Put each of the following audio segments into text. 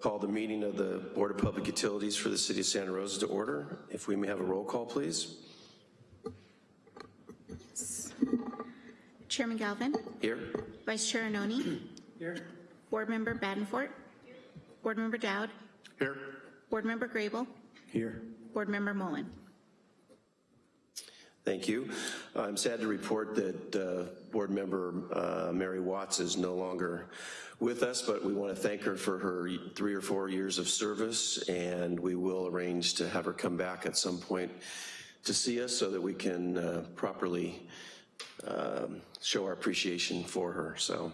call the meeting of the Board of Public Utilities for the City of Santa Rosa to order. If we may have a roll call, please. Chairman Galvin, Here. Vice Chair Arnone. Here. Board Member Badenfort. Here. Board Member Dowd. Here. Board Member Grable. Here. Board Member Mullen. Thank you. I'm sad to report that uh, Board Member uh, Mary Watts is no longer with us, but we want to thank her for her three or four years of service, and we will arrange to have her come back at some point to see us so that we can uh, properly um, show our appreciation for her. So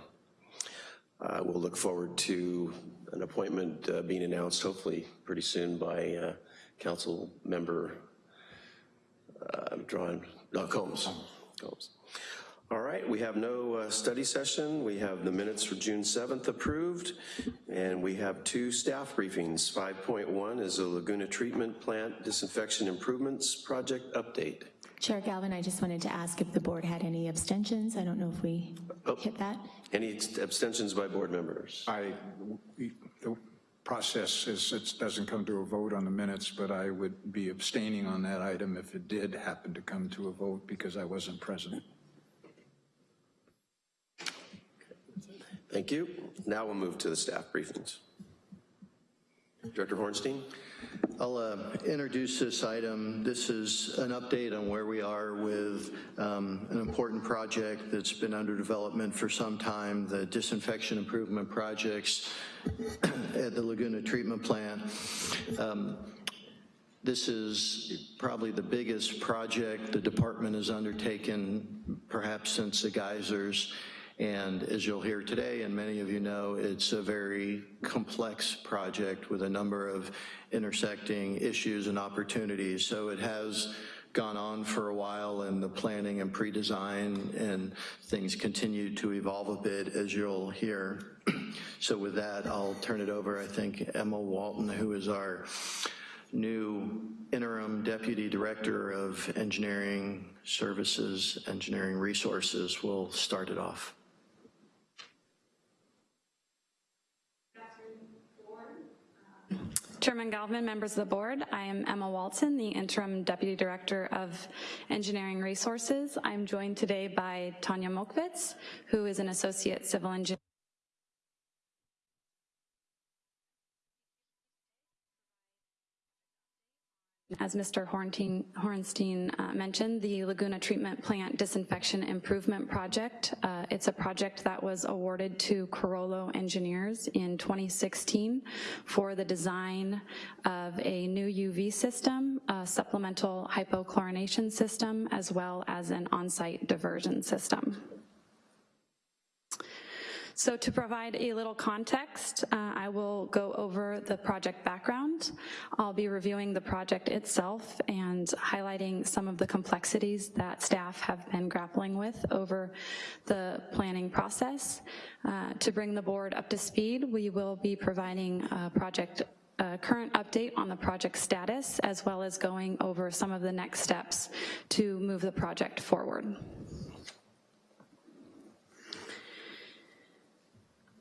uh, we'll look forward to an appointment uh, being announced hopefully pretty soon by uh, Council Member I'm drawing, no, Combs. Combs. All right, we have no uh, study session. We have the minutes for June 7th approved, and we have two staff briefings. 5.1 is a Laguna Treatment Plant Disinfection Improvements Project update. Chair Galvin, I just wanted to ask if the board had any abstentions. I don't know if we Oh. hit that. Any abstentions by board members? I, we- the process is, it doesn't come to a vote on the minutes, but I would be abstaining on that item if it did happen to come to a vote because I wasn't present. Thank you. Now we'll move to the staff briefings. Director Horenstein? I'll uh, introduce this item. This is an update on where we are with um, an important project that's been under development for some time, the disinfection improvement projects at the Laguna Treatment Plant. Um, This is probably the biggest project the department has undertaken perhaps since the geysers. And as you'll hear today, and many of you know, it's a very complex project with a number of intersecting issues and opportunities. So it has gone on for a while in the planning and pre-design and things continue to evolve a bit as you'll hear. So with that, I'll turn it over, I think, Emma Walton, who is our new interim deputy director of engineering services, engineering resources, will start it off. Chairman Galvin, members of the board, I am Emma Walton, the Interim Deputy Director of Engineering Resources. I'm joined today by Tanya Mokvitz, who is an Associate Civil Engineer. As Mr. Horenstein, Horenstein uh, mentioned, the Laguna Treatment Plant Disinfection Improvement Project. Uh, it's a project that was awarded to Carollo Engineers in 2016 for the design of a new UV system, a supplemental hypochlorination system, as well as an on-site diversion system. So to provide a little context, uh, I will go over the project background. I'll be reviewing the project itself and highlighting some of the complexities that staff have been grappling with over the planning process. Uh, to bring the board up to speed, we will be providing a project a current update on the project status, as well as going over some of the next steps to move the project forward.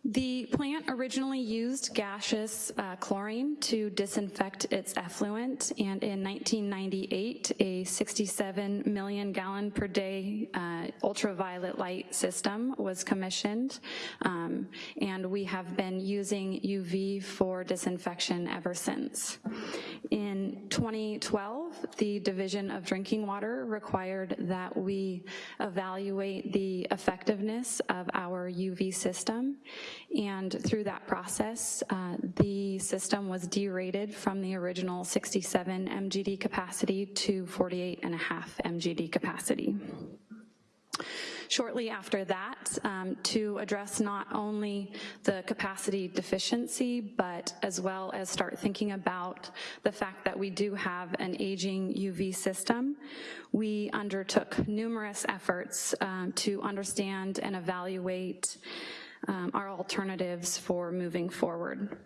The plant originally used gaseous uh, chlorine to disinfect its effluent, and in 1998, a 67 million gallon per day uh, ultraviolet light system was commissioned, um, and we have been using UV for disinfection ever since. In 2012, the Division of Drinking Water required that we evaluate the effectiveness of our UV system, and through that process, uh, the system was derated from the original 67 MGD capacity to 48 and a half MGD capacity. Shortly after that, um, to address not only the capacity deficiency, but as well as start thinking about the fact that we do have an aging UV system, we undertook numerous efforts um, to understand and evaluate um, our alternatives for moving forward.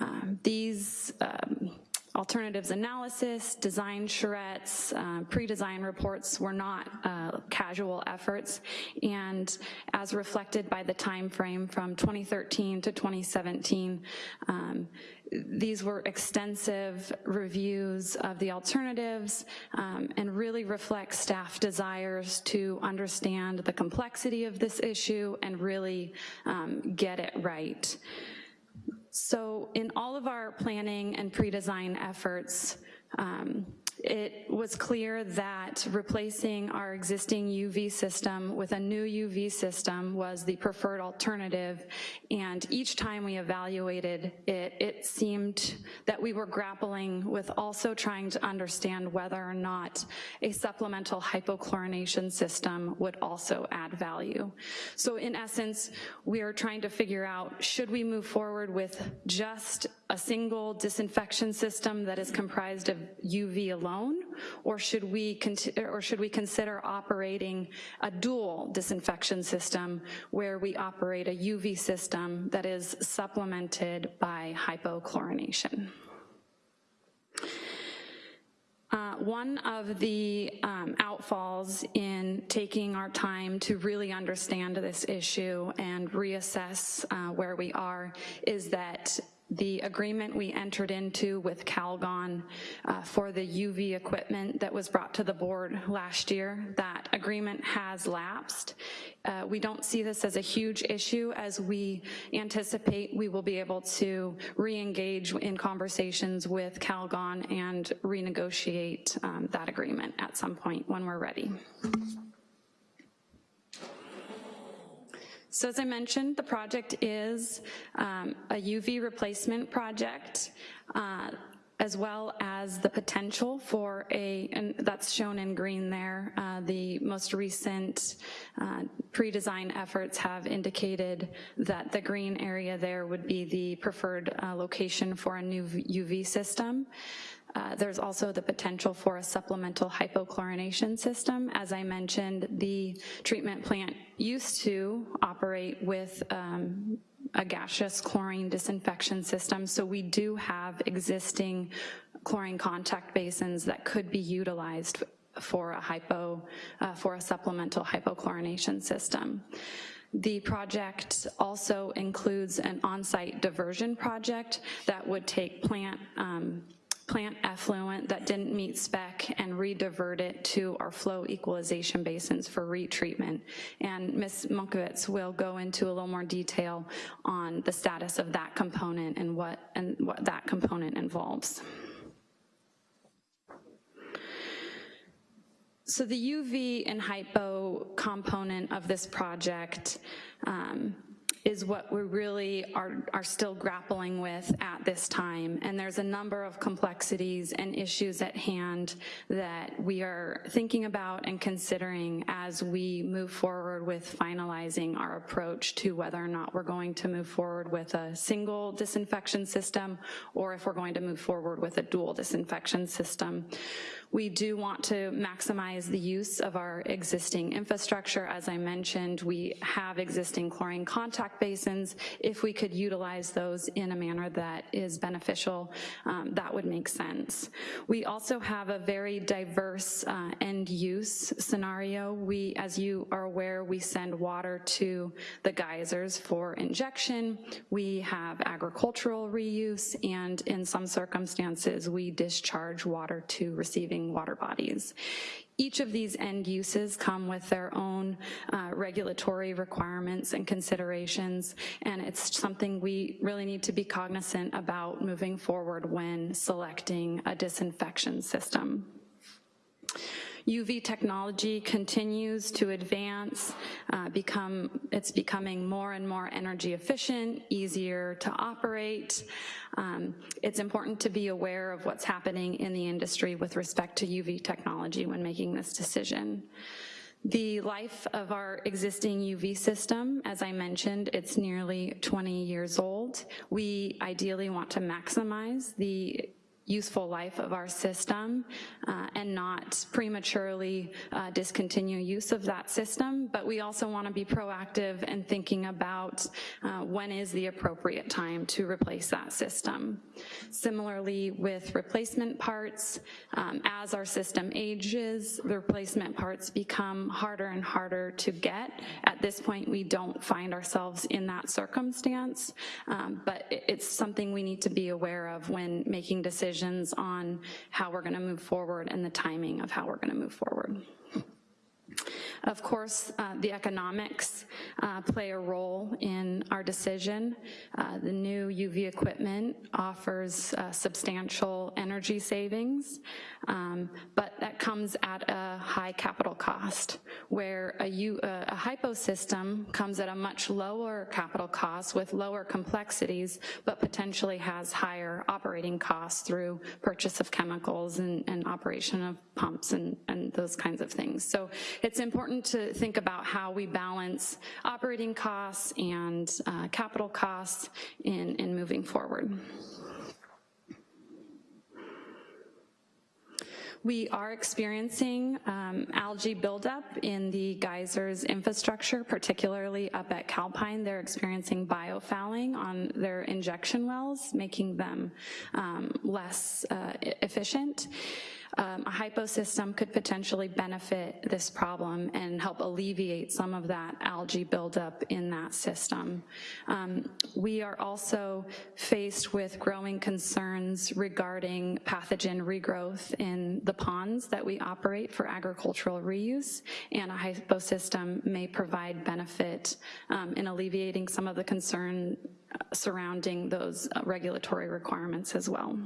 Um, these um, alternatives analysis, design charrettes, uh, pre-design reports were not uh, casual efforts, and as reflected by the time frame from 2013 to 2017, um, these were extensive reviews of the alternatives um, and really reflect staff desires to understand the complexity of this issue and really um, get it right. So in all of our planning and pre-design efforts, um, it was clear that replacing our existing UV system with a new UV system was the preferred alternative, and each time we evaluated it, it seemed that we were grappling with also trying to understand whether or not a supplemental hypochlorination system would also add value. So in essence, we are trying to figure out, should we move forward with just a single disinfection system that is comprised of UV alone, or should we or should we consider operating a dual disinfection system where we operate a UV system that is supplemented by hypochlorination? Uh, one of the um, outfalls in taking our time to really understand this issue and reassess uh, where we are is that the agreement we entered into with Calgon uh, for the UV equipment that was brought to the board last year, that agreement has lapsed. Uh, we don't see this as a huge issue as we anticipate we will be able to re-engage in conversations with Calgon and renegotiate um, that agreement at some point when we're ready. So as I mentioned, the project is um, a UV replacement project, uh, as well as the potential for a, and that's shown in green there, uh, the most recent uh, pre-design efforts have indicated that the green area there would be the preferred uh, location for a new UV system. Uh, there's also the potential for a supplemental hypochlorination system. As I mentioned, the treatment plant used to operate with um, a gaseous chlorine disinfection system, so we do have existing chlorine contact basins that could be utilized for a hypo, uh, for a supplemental hypochlorination system. The project also includes an on-site diversion project that would take plant um, plant effluent that didn't meet spec and re-divert it to our flow equalization basins for retreatment. And Ms. Munkowitz will go into a little more detail on the status of that component and what, and what that component involves. So the UV and hypo component of this project um, is what we really are, are still grappling with at this time. And there's a number of complexities and issues at hand that we are thinking about and considering as we move forward with finalizing our approach to whether or not we're going to move forward with a single disinfection system or if we're going to move forward with a dual disinfection system. We do want to maximize the use of our existing infrastructure. As I mentioned, we have existing chlorine contact basins. If we could utilize those in a manner that is beneficial, um, that would make sense. We also have a very diverse uh, end use scenario. We, as you are aware, we send water to the geysers for injection. We have agricultural reuse, and in some circumstances, we discharge water to receiving water bodies. Each of these end uses come with their own uh, regulatory requirements and considerations, and it's something we really need to be cognizant about moving forward when selecting a disinfection system. UV technology continues to advance, uh, become, it's becoming more and more energy efficient, easier to operate. Um, it's important to be aware of what's happening in the industry with respect to UV technology when making this decision. The life of our existing UV system, as I mentioned, it's nearly 20 years old. We ideally want to maximize the useful life of our system uh, and not prematurely uh, discontinue use of that system, but we also want to be proactive in thinking about uh, when is the appropriate time to replace that system. Similarly, with replacement parts, um, as our system ages, the replacement parts become harder and harder to get. At this point, we don't find ourselves in that circumstance, um, but it's something we need to be aware of when making decisions on how we're gonna move forward and the timing of how we're gonna move forward. Of course, uh, the economics uh, play a role in our decision. Uh, The new UV equipment offers uh, substantial energy savings, um, but that comes at a high capital cost, where a U- a a hypo system comes at a much lower capital cost with lower complexities, but potentially has higher operating costs through purchase of chemicals and and operation of pumps and and those kinds of things. So it's important to think about how we balance operating costs and uh, capital costs in, in moving forward. We are experiencing um, algae buildup in the geysers infrastructure, particularly up at Calpine. They're experiencing biofouling on their injection wells, making them um, less uh, efficient. Um, A hypo system could potentially benefit this problem and help alleviate some of that algae buildup in that system. Um, We are also faced with growing concerns regarding pathogen regrowth in the ponds that we operate for agricultural reuse, and a hypo system may provide benefit um, in alleviating some of the concern uh, surrounding those uh, regulatory requirements as well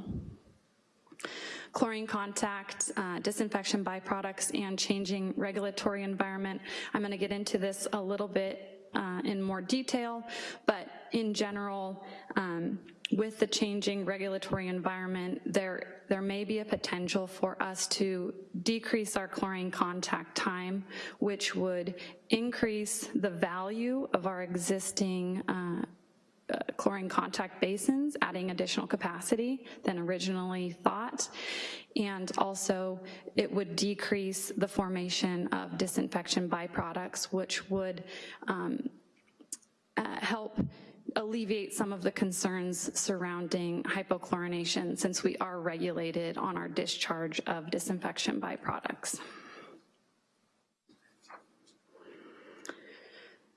chlorine contact, uh, disinfection byproducts, and changing regulatory environment. I'm gonna get into this a little bit uh, in more detail, but in general, um, with the changing regulatory environment, there, there may be a potential for us to decrease our chlorine contact time, which would increase the value of our existing uh, uh, chlorine contact basins, adding additional capacity than originally thought. And also, it would decrease the formation of disinfection byproducts, which would um, uh, help alleviate some of the concerns surrounding hypochlorination since we are regulated on our discharge of disinfection byproducts.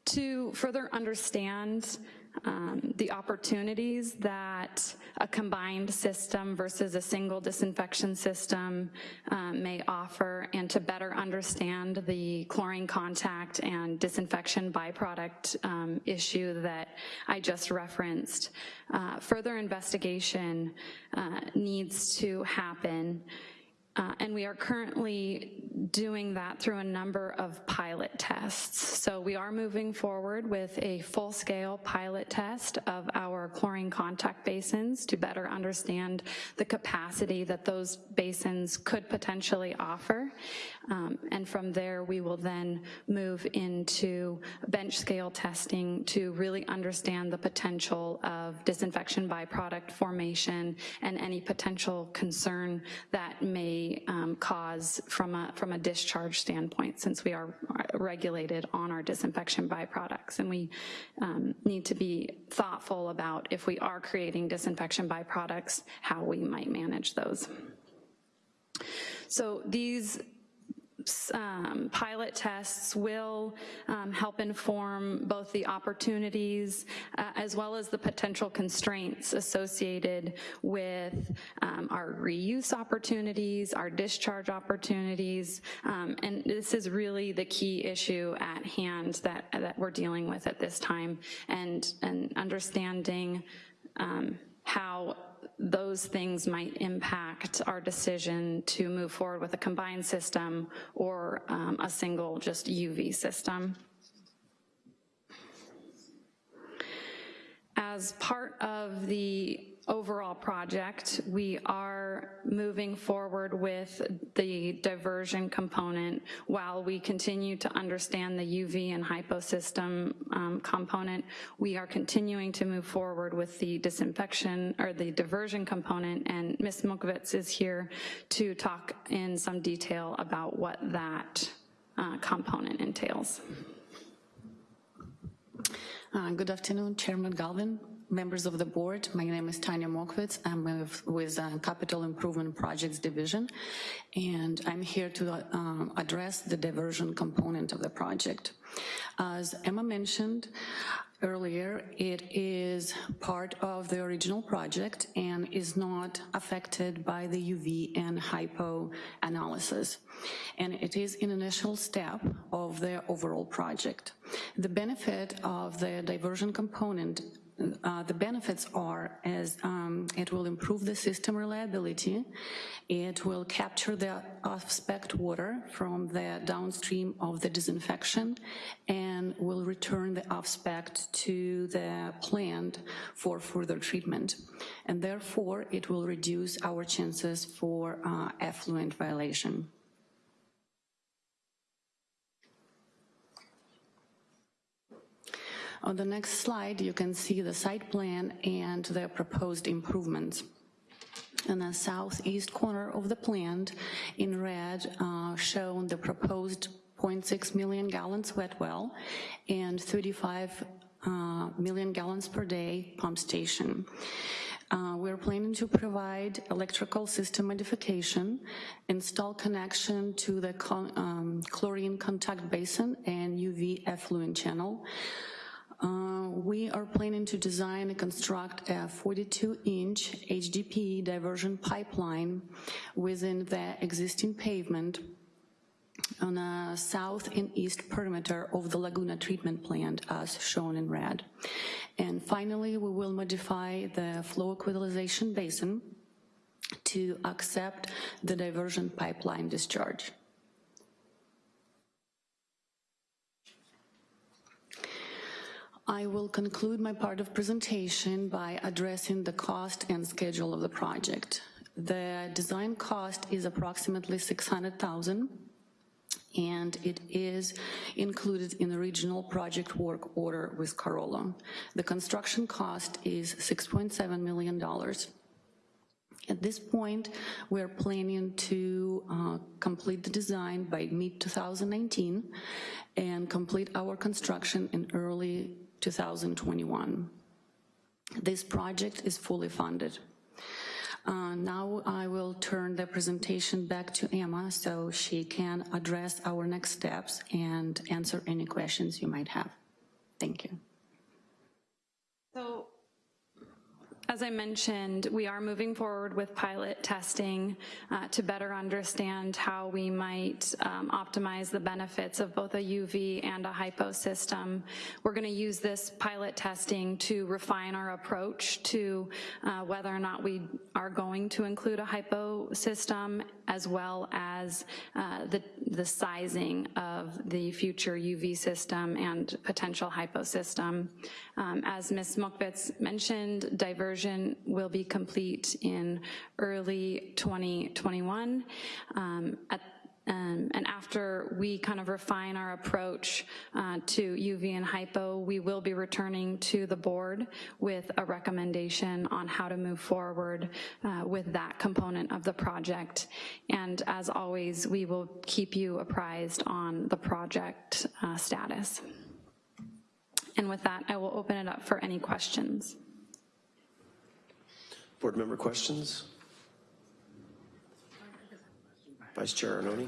To further understand um, the opportunities that a combined system versus a single disinfection system um, may offer and to better understand the chlorine contact and disinfection byproduct um, issue that I just referenced. Uh, Further investigation uh, needs to happen uh, And we are currently doing that through a number of pilot tests. So we are moving forward with a full-scale pilot test of our chlorine contact basins to better understand the capacity that those basins could potentially offer. Um, And from there, we will then move into bench scale testing to really understand the potential of disinfection byproduct formation and any potential concern that may um, cause from a, from a discharge standpoint, since we are regulated on our disinfection byproducts. And we um, need to be thoughtful about if we are creating disinfection byproducts, how we might manage those. So these um, pilot tests will um, help inform both the opportunities uh, as well as the potential constraints associated with um, our reuse opportunities, our discharge opportunities, um, and this is really the key issue at hand that, that we're dealing with at this time, and, and understanding um, how those things might impact our decision to move forward with a combined system or um, a single just UV system. As part of the overall project, we are moving forward with the diversion component while we continue to understand the UV and hypo system um, component. We are continuing to move forward with the disinfection or the diversion component, and Ms. Mokovitz is here to talk in some detail about what that uh, component entails. Uh, Good afternoon, Chairman Galvin, members of the board. My name is Tanya Mokwitz. I'm with, with uh, Capital Improvement Projects Division, and I'm here to uh, address the diversion component of the project. As Emma mentioned earlier, it is part of the original project and is not affected by the UV and hypo analysis. And it is an initial step of the overall project. The benefit of the diversion component uh, the benefits are as um, it will improve the system reliability, it will capture the off-spec water from the downstream of the disinfection, and will return the off-spec to the plant for further treatment. And therefore, it will reduce our chances for uh, effluent violation. On the next slide, you can see the site plan and the proposed improvements. In the southeast corner of the plant, in red, uh, shown the proposed 0.6 million gallons wet well and 35 uh, million gallons per day pump station. Uh, we're planning to provide electrical system modification, install connection to the um, chlorine contact basin and UV effluent channel, uh, we are planning to design and construct a 42-inch HDPE diversion pipeline within the existing pavement on the south and east perimeter of the Laguna treatment plant as shown in red. And finally, we will modify the flow equalization basin to accept the diversion pipeline discharge. I will conclude my part of presentation by addressing the cost and schedule of the project. The design cost is approximately 600,000 and it is included in the regional project work order with Carollo. The construction cost is $6.7 million. At this point, we're planning to uh, complete the design by mid-2019 and complete our construction in early 2021. This project is fully funded. Uh, now I will turn the presentation back to Emma so she can address our next steps and answer any questions you might have. Thank you. So as I mentioned, we are moving forward with pilot testing uh, to better understand how we might um, optimize the benefits of both a UV and a hypo system. We're going to use this pilot testing to refine our approach to uh, whether or not we are going to include a hypo system as well as uh, the, the sizing of the future UV system and potential hypo system. Um, as Ms. Mokvitz mentioned, will be complete in early 2021. Um, at um, and after we kind of refine our approach uh, to UV and hypo, we will be returning to the board with a recommendation on how to move forward uh, with that component of the project. And as always, we will keep you apprised on the project uh, status. And with that, I will open it up for any questions. Board member questions? Vice Chair Arnone?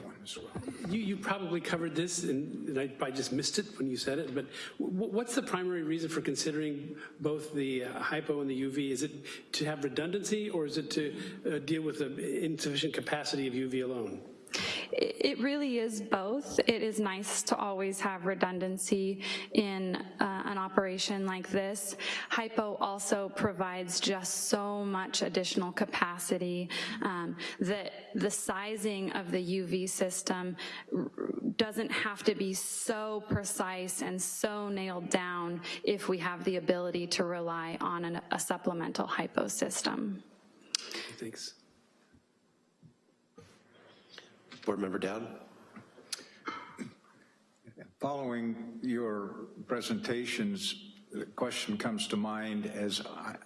You, you probably covered this, and, and I, I just missed it when you said it, but what's the primary reason for considering both the uh, hypo and the UV? Is it to have redundancy, or is it to uh, deal with the insufficient capacity of UV alone? It really is both. It is nice to always have redundancy in uh, an operation like this. Hypo also provides just so much additional capacity um, that the sizing of the UV system doesn't have to be so precise and so nailed down if we have the ability to rely on an- a supplemental hypo system. Thanks. Board Member Dowd? Following your presentations, the question comes to mind as,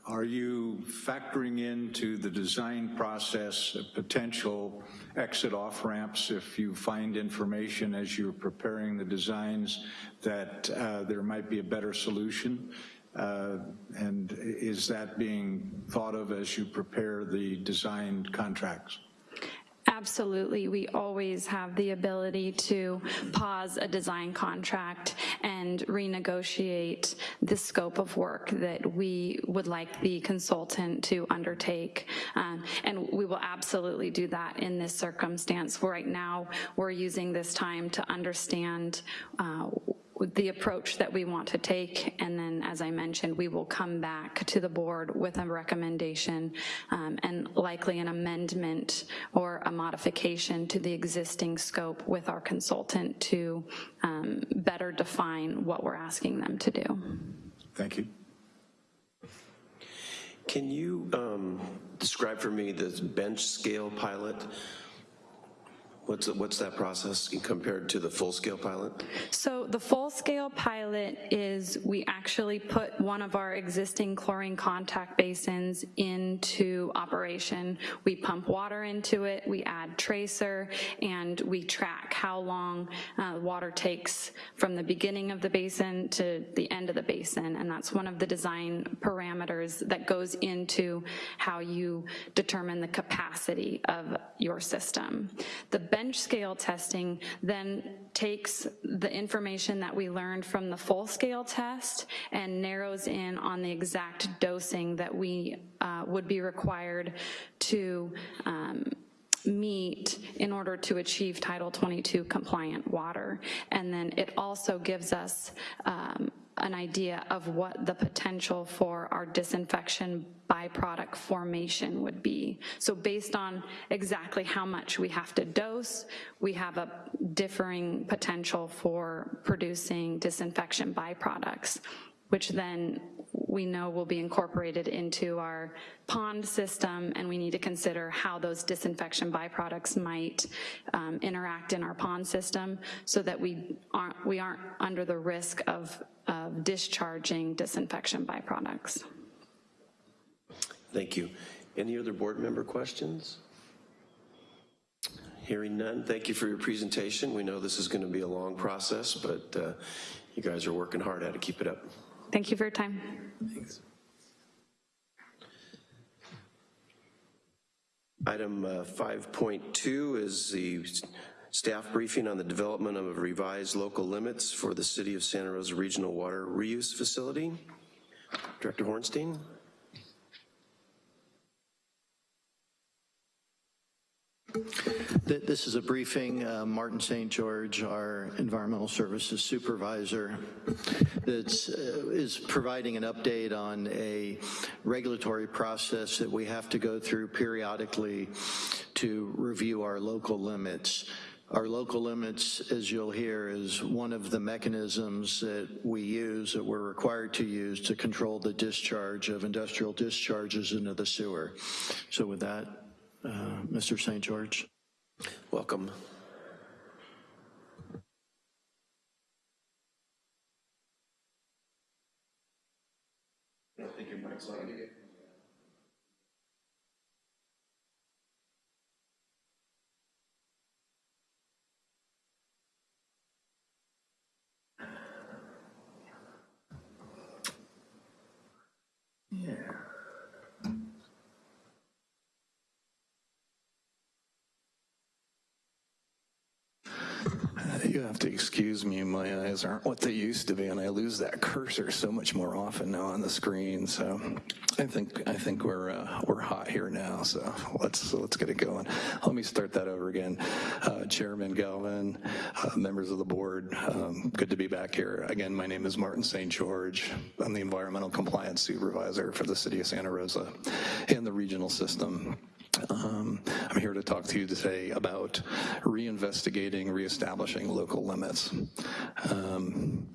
are you factoring into the design process potential exit off ramps if you find information as you're preparing the designs that uh, there might be a better solution? Uh, And is that being thought of as you prepare the design contracts? Absolutely, we always have the ability to pause a design contract and renegotiate the scope of work that we would like the consultant to undertake. Um, And we will absolutely do that in this circumstance. Right now, we're using this time to understand uh, the approach that we want to take, and then, as I mentioned, we will come back to the board with a recommendation um, and likely an amendment or a modification to the existing scope with our consultant to um, better define what we're asking them to do. Thank you. Can you um, describe for me this bench scale pilot? What's, what's that process compared to the full-scale pilot? So the full-scale pilot is we actually put one of our existing chlorine contact basins into operation. We pump water into it, we add tracer, and we track how long uh, water takes from the beginning of the basin to the end of the basin, and that's one of the design parameters that goes into how you determine the capacity of your system. The bench scale testing then takes the information that we learned from the full scale test and narrows in on the exact dosing that we uh, would be required to um, meet in order to achieve Title 22 compliant water. And then it also gives us um, an idea of what the potential for our disinfection byproduct formation would be. So based on exactly how much we have to dose, we have a differing potential for producing disinfection byproducts, which then we know will be incorporated into our pond system, and we need to consider how those disinfection byproducts might um, interact in our pond system so that we aren't, we aren't under the risk of, of discharging disinfection byproducts. Thank you. Any other board member questions? Hearing none, thank you for your presentation. We know this is going to be a long process, but uh, you guys are working hard at it. Keep it up. Thank you for your time. Thanks. Item uh, 5.2 is the staff briefing on the development of revised local limits for the City of Santa Rosa Regional Water Reuse Facility. Director Horenstein? This is a briefing, uh, Martin St. George, our Environmental Services Supervisor, uh, is providing an update on a regulatory process that we have to go through periodically to review our local limits. Our local limits, as you'll hear, is one of the mechanisms that we use, that we're required to use to control the discharge of industrial discharges into the sewer. So with that, uh, Mr. St. George. Welcome. I think your mic's on. You have to excuse me, my eyes aren't what they used to be, and I lose that cursor so much more often now on the screen. So I think I think we're uh, we're hot here now. So let's let's get it going. Let me start that over again. Uh, Chairman Galvin, uh, members of the board, um, good to be back here again. My name is Martin St. George. I'm the environmental compliance supervisor for the city of Santa Rosa and the regional system. Um, I'm here to talk to you today about reinvestigating, reestablishing local limits. Um,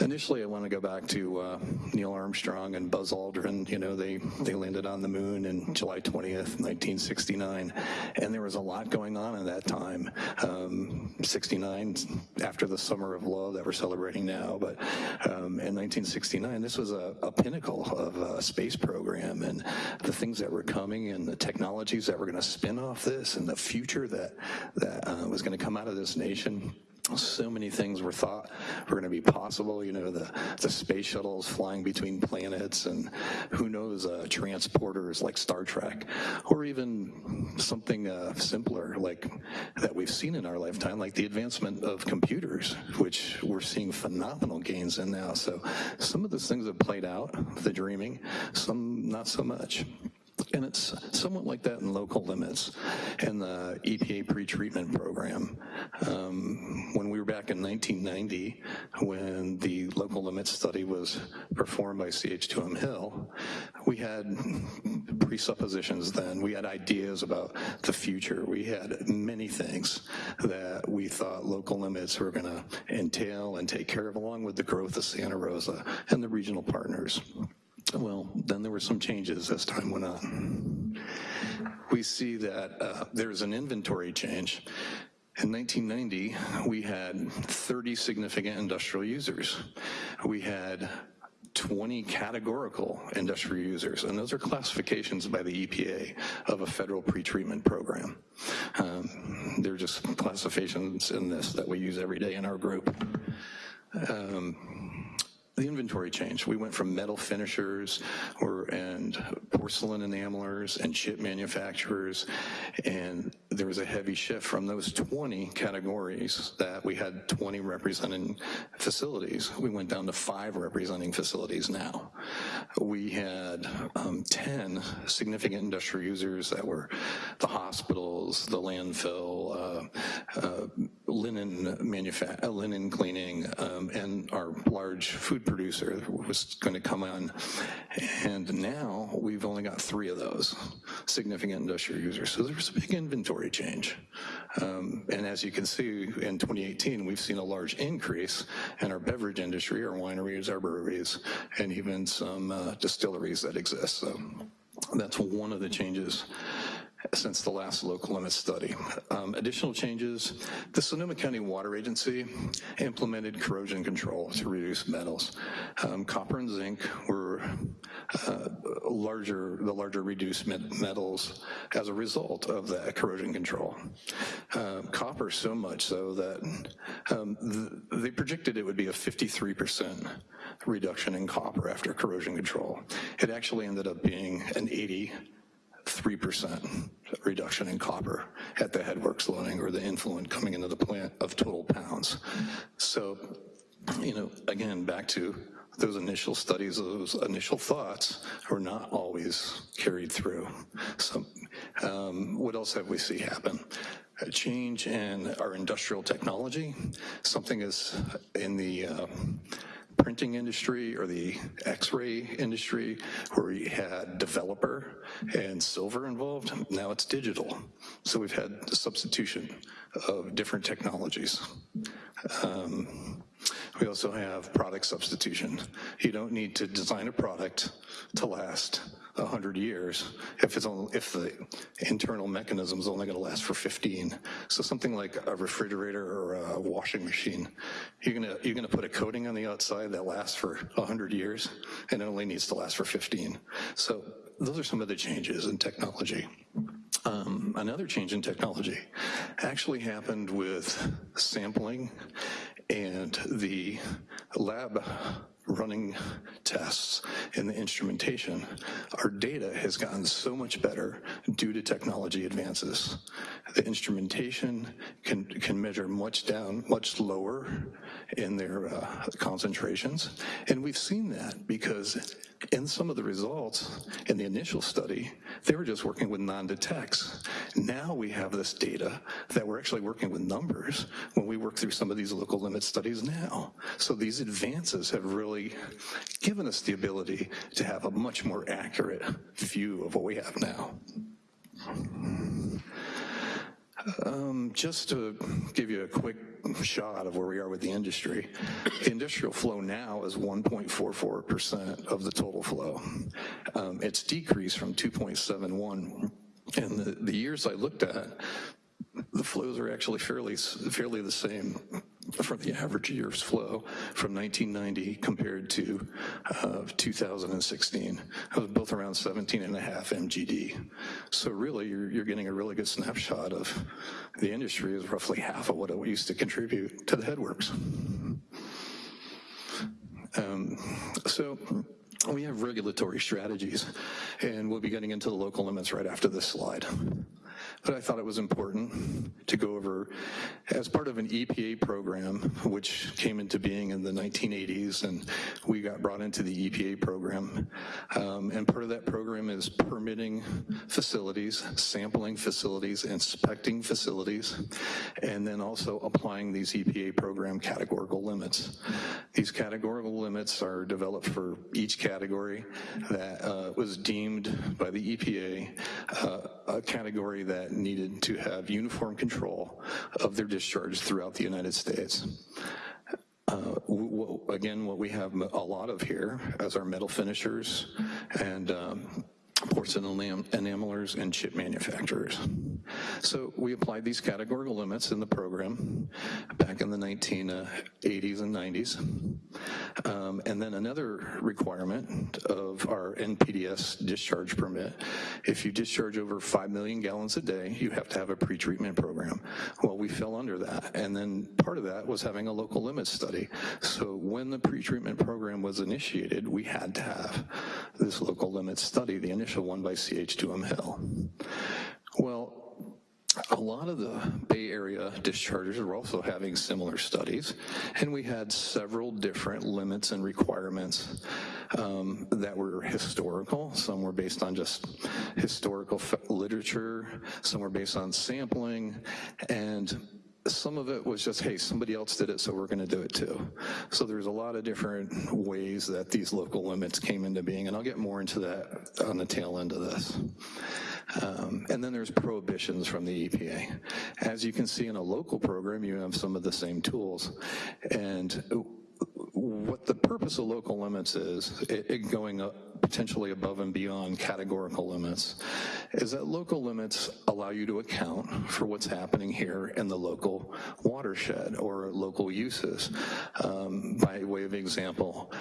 initially, I want to go back to uh, Neil Armstrong and Buzz Aldrin. You know, they, they landed on the moon in July 20th, 1969, and there was a lot going on at that time. Um, 69, after the Summer of Love that we're celebrating now, but um, in 1969, this was a, a pinnacle of a space program and the things that were coming and the technology technologies that were going to spin off this and the future that, that uh, was going to come out of this nation so many things were thought were going to be possible. You know, the, the space shuttles flying between planets and who knows, uh, transporters like Star Trek, or even something uh, simpler like that we've seen in our lifetime, like the advancement of computers, which we're seeing phenomenal gains in now. So some of those things have played out, the dreaming, some not so much. And it's somewhat like that in local limits and the EPA pretreatment program. Um, when we were back in 1990, when the local limits study was performed by CH2M Hill, we had presuppositions then. We had ideas about the future. We had many things that we thought local limits were gonna entail and take care of along with the growth of Santa Rosa and the regional partners. Well, then there were some changes as time went on. We see that uh, there's an inventory change. In 1990, we had 30 significant industrial users. We had 20 categorical industrial users, and those are classifications by the EPA of a federal pretreatment program. Um, they're just classifications in this that we use every day in our group. Um, the inventory changed. We went from metal finishers or and porcelain enamelers and chip manufacturers, and there was a heavy shift from those 20 categories that we had 20 representing facilities. We went down to five representing facilities now. We had um, 10 significant industrial users that were the hospitals, the landfill, uh, uh, linen manufa- uh, linen cleaning, um, and our large food producer was going to come on. And now we've only got three of those significant industrial users. So there's a big inventory change. Um, and as you can see, in 2018, we've seen a large increase in our beverage industry, our wineries, our breweries, and even some uh, distilleries that exist. So that's one of the changes since the last local limit study. Um, additional changes, the Sonoma County Water Agency implemented corrosion control to reduce metals. Um, copper and zinc were uh, larger, the larger reduced metals as a result of that corrosion control. Uh, copper so much so that um, th they predicted it would be a 53% reduction in copper after corrosion control. It actually ended up being an 80 3% reduction in copper at the headworks loading or the influent coming into the plant of total pounds. So, you know, again, back to those initial studies, those initial thoughts are not always carried through. So um, what else have we see happen? A change in our industrial technology. Something is in the uh, printing industry or the x-ray industry where we had developer and silver involved, now it's digital. So we've had substitution of different technologies. Um, we also have product substitution. You don't need to design a product to last 100 years if, it's only, if the internal mechanism is only gonna last for 15. So something like a refrigerator or a washing machine, you're gonna, you're gonna put a coating on the outside that lasts for 100 years and it only needs to last for 15. So those are some of the changes in technology. Um, another change in technology actually happened with sampling and the lab running tests in the instrumentation, our data has gotten so much better due to technology advances. The instrumentation can, can measure much down, much lower in their uh, concentrations. And we've seen that because in some of the results in the initial study, they were just working with non-detects. Now we have this data that we're actually working with numbers when we work through some of these local limit studies now. So these advances have really given us the ability to have a much more accurate view of what we have now. Um, just to give you a quick shot of where we are with the industry, industrial flow now is 1.44% of the total flow. Um, it's decreased from 2.71. And the, the years I looked at, the flows are actually fairly, fairly the same from the average year's flow from 1990 compared to uh, 2016. It was both around 17 and a half MGD. So really, you're, you're getting a really good snapshot of the industry is roughly half of what it used to contribute to the headworks. Um, so we have regulatory strategies, and we'll be getting into the local limits right after this slide but I thought it was important to go over as part of an EPA program, which came into being in the 1980s, and we got brought into the EPA program. Um, and part of that program is permitting facilities, sampling facilities, inspecting facilities, and then also applying these EPA program categorical limits. These categorical limits are developed for each category that uh, was deemed by the EPA uh, a category that needed to have uniform control of their discharge throughout the United States. Uh, again, what we have a lot of here as our metal finishers and um, porcelain enamelers, and chip manufacturers. So we applied these categorical limits in the program back in the 1980s and 90s. Um, and then another requirement of our NPDES discharge permit, if you discharge over 5 million gallons a day, you have to have a pretreatment program. Well, we fell under that. And then part of that was having a local limit study. So when the pretreatment program was initiated, we had to have this local limit study, the initial initial one by CH2M Hill. Well, a lot of the Bay Area dischargers are also having similar studies, and we had several different limits and requirements um, that were historical. Some were based on just historical literature, some were based on sampling, and some of it was just, hey, somebody else did it, so we're gonna do it too. So there's a lot of different ways that these local limits came into being, and I'll get more into that on the tail end of this. Um, and then there's prohibitions from the EPA. As you can see in a local program, you have some of the same tools. And what the purpose of local limits is, it, it going up potentially above and beyond categorical limits, is that local limits allow you to account for what's happening here in the local watershed or local uses. Um, by way of example,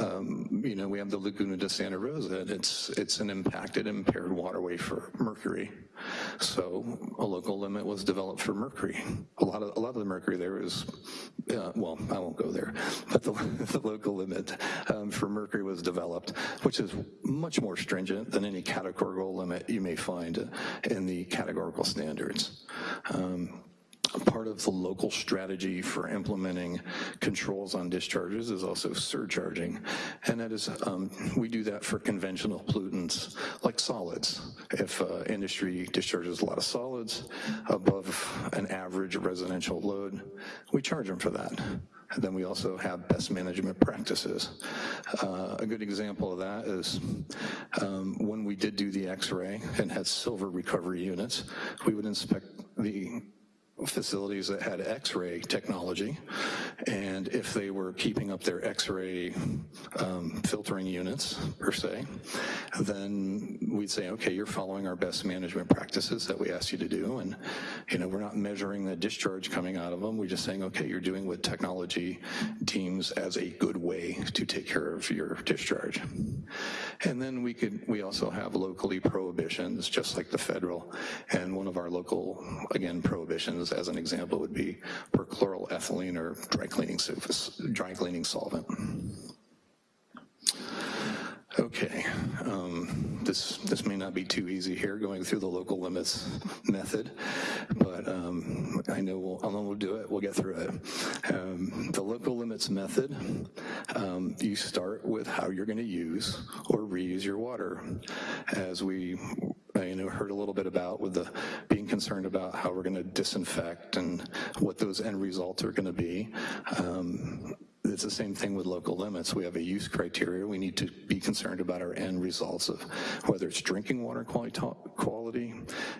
um, you know, we have the Laguna de Santa Rosa, it's, it's an impacted, impaired waterway for mercury. So a local limit was developed for mercury. A lot of, a lot of the mercury there is, uh, well, I won't go there, but the, the local limit um, for mercury was developed, which is much more stringent than any categorical limit you may find in the categorical standards. Um, part of the local strategy for implementing controls on discharges is also surcharging. And that is, um, we do that for conventional pollutants like solids. If uh, industry discharges a lot of solids above an average residential load, we charge them for that. And then we also have best management practices. Uh, a good example of that is um, when we did do the x-ray and had silver recovery units, we would inspect the facilities that had x-ray technology and if they were keeping up their x-ray um, filtering units per se then we'd say okay you're following our best management practices that we asked you to do. And you know we're not measuring the discharge coming out of them. We're just saying okay you're doing what technology deems as a good way to take care of your discharge. And then we could we also have locally prohibitions just like the federal and one of our local again prohibitions as an example would be perchloroethylene or dry cleaning surface, dry cleaning solvent. Okay, um, this, this may not be too easy here, going through the local limits method, but um, I know we'll, I know we'll do it, we'll get through it. Um, The local limits method, um, you start with how you're gonna use or reuse your water. As we, you know, heard a little bit about with the, being concerned about how we're gonna disinfect and what those end results are gonna be. Um, it's the same thing with local limits. We have a use criteria. We need to be concerned about our end results of whether it's drinking water quality,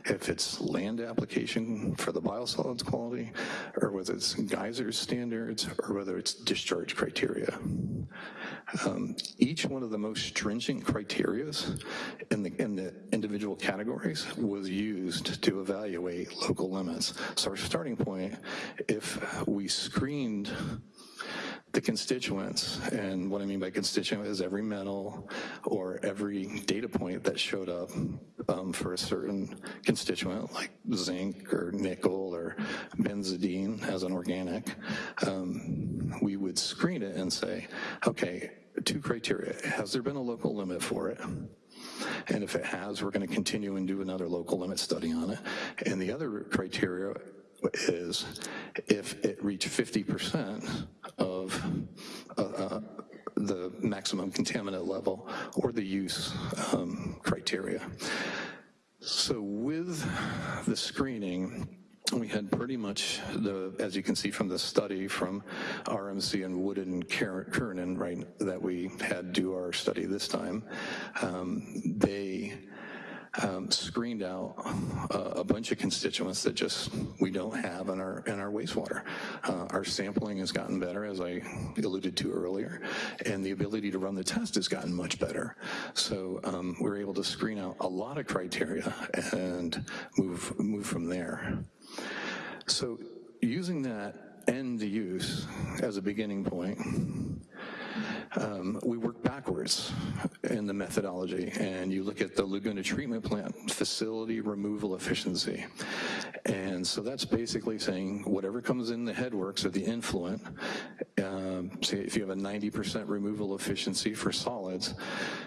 if it's land application for the biosolids quality, or whether it's geyser standards, or whether it's discharge criteria. Um, each one of the most stringent criterias in the, in the individual categories was used to evaluate local limits. So our starting point, if we screened the constituents, and what I mean by constituent is every metal or every data point that showed up um, for a certain constituent, like zinc or nickel or benzidine as an organic, um, we would screen it and say, okay, two criteria, has there been a local limit for it? And if it has, we're gonna continue and do another local limit study on it. And the other criteria is if it reached 50% of uh, uh, the maximum contaminant level or the use um, criteria. So with the screening, we had pretty much the, as you can see from the study from RMC and Woodard and Curran, right, that we had do our study this time, um, they um, screened out uh, a bunch of constituents that just we don't have in our in our wastewater. Uh, our sampling has gotten better, as I alluded to earlier, and the ability to run the test has gotten much better. So um, we're able to screen out a lot of criteria and move move from there. So using that end use as a beginning point, um, we work backwards in the methodology, and you look at the Laguna Treatment Plant facility removal efficiency. And so that's basically saying whatever comes in the headworks or the influent, um, say if you have a 90% removal efficiency for solids,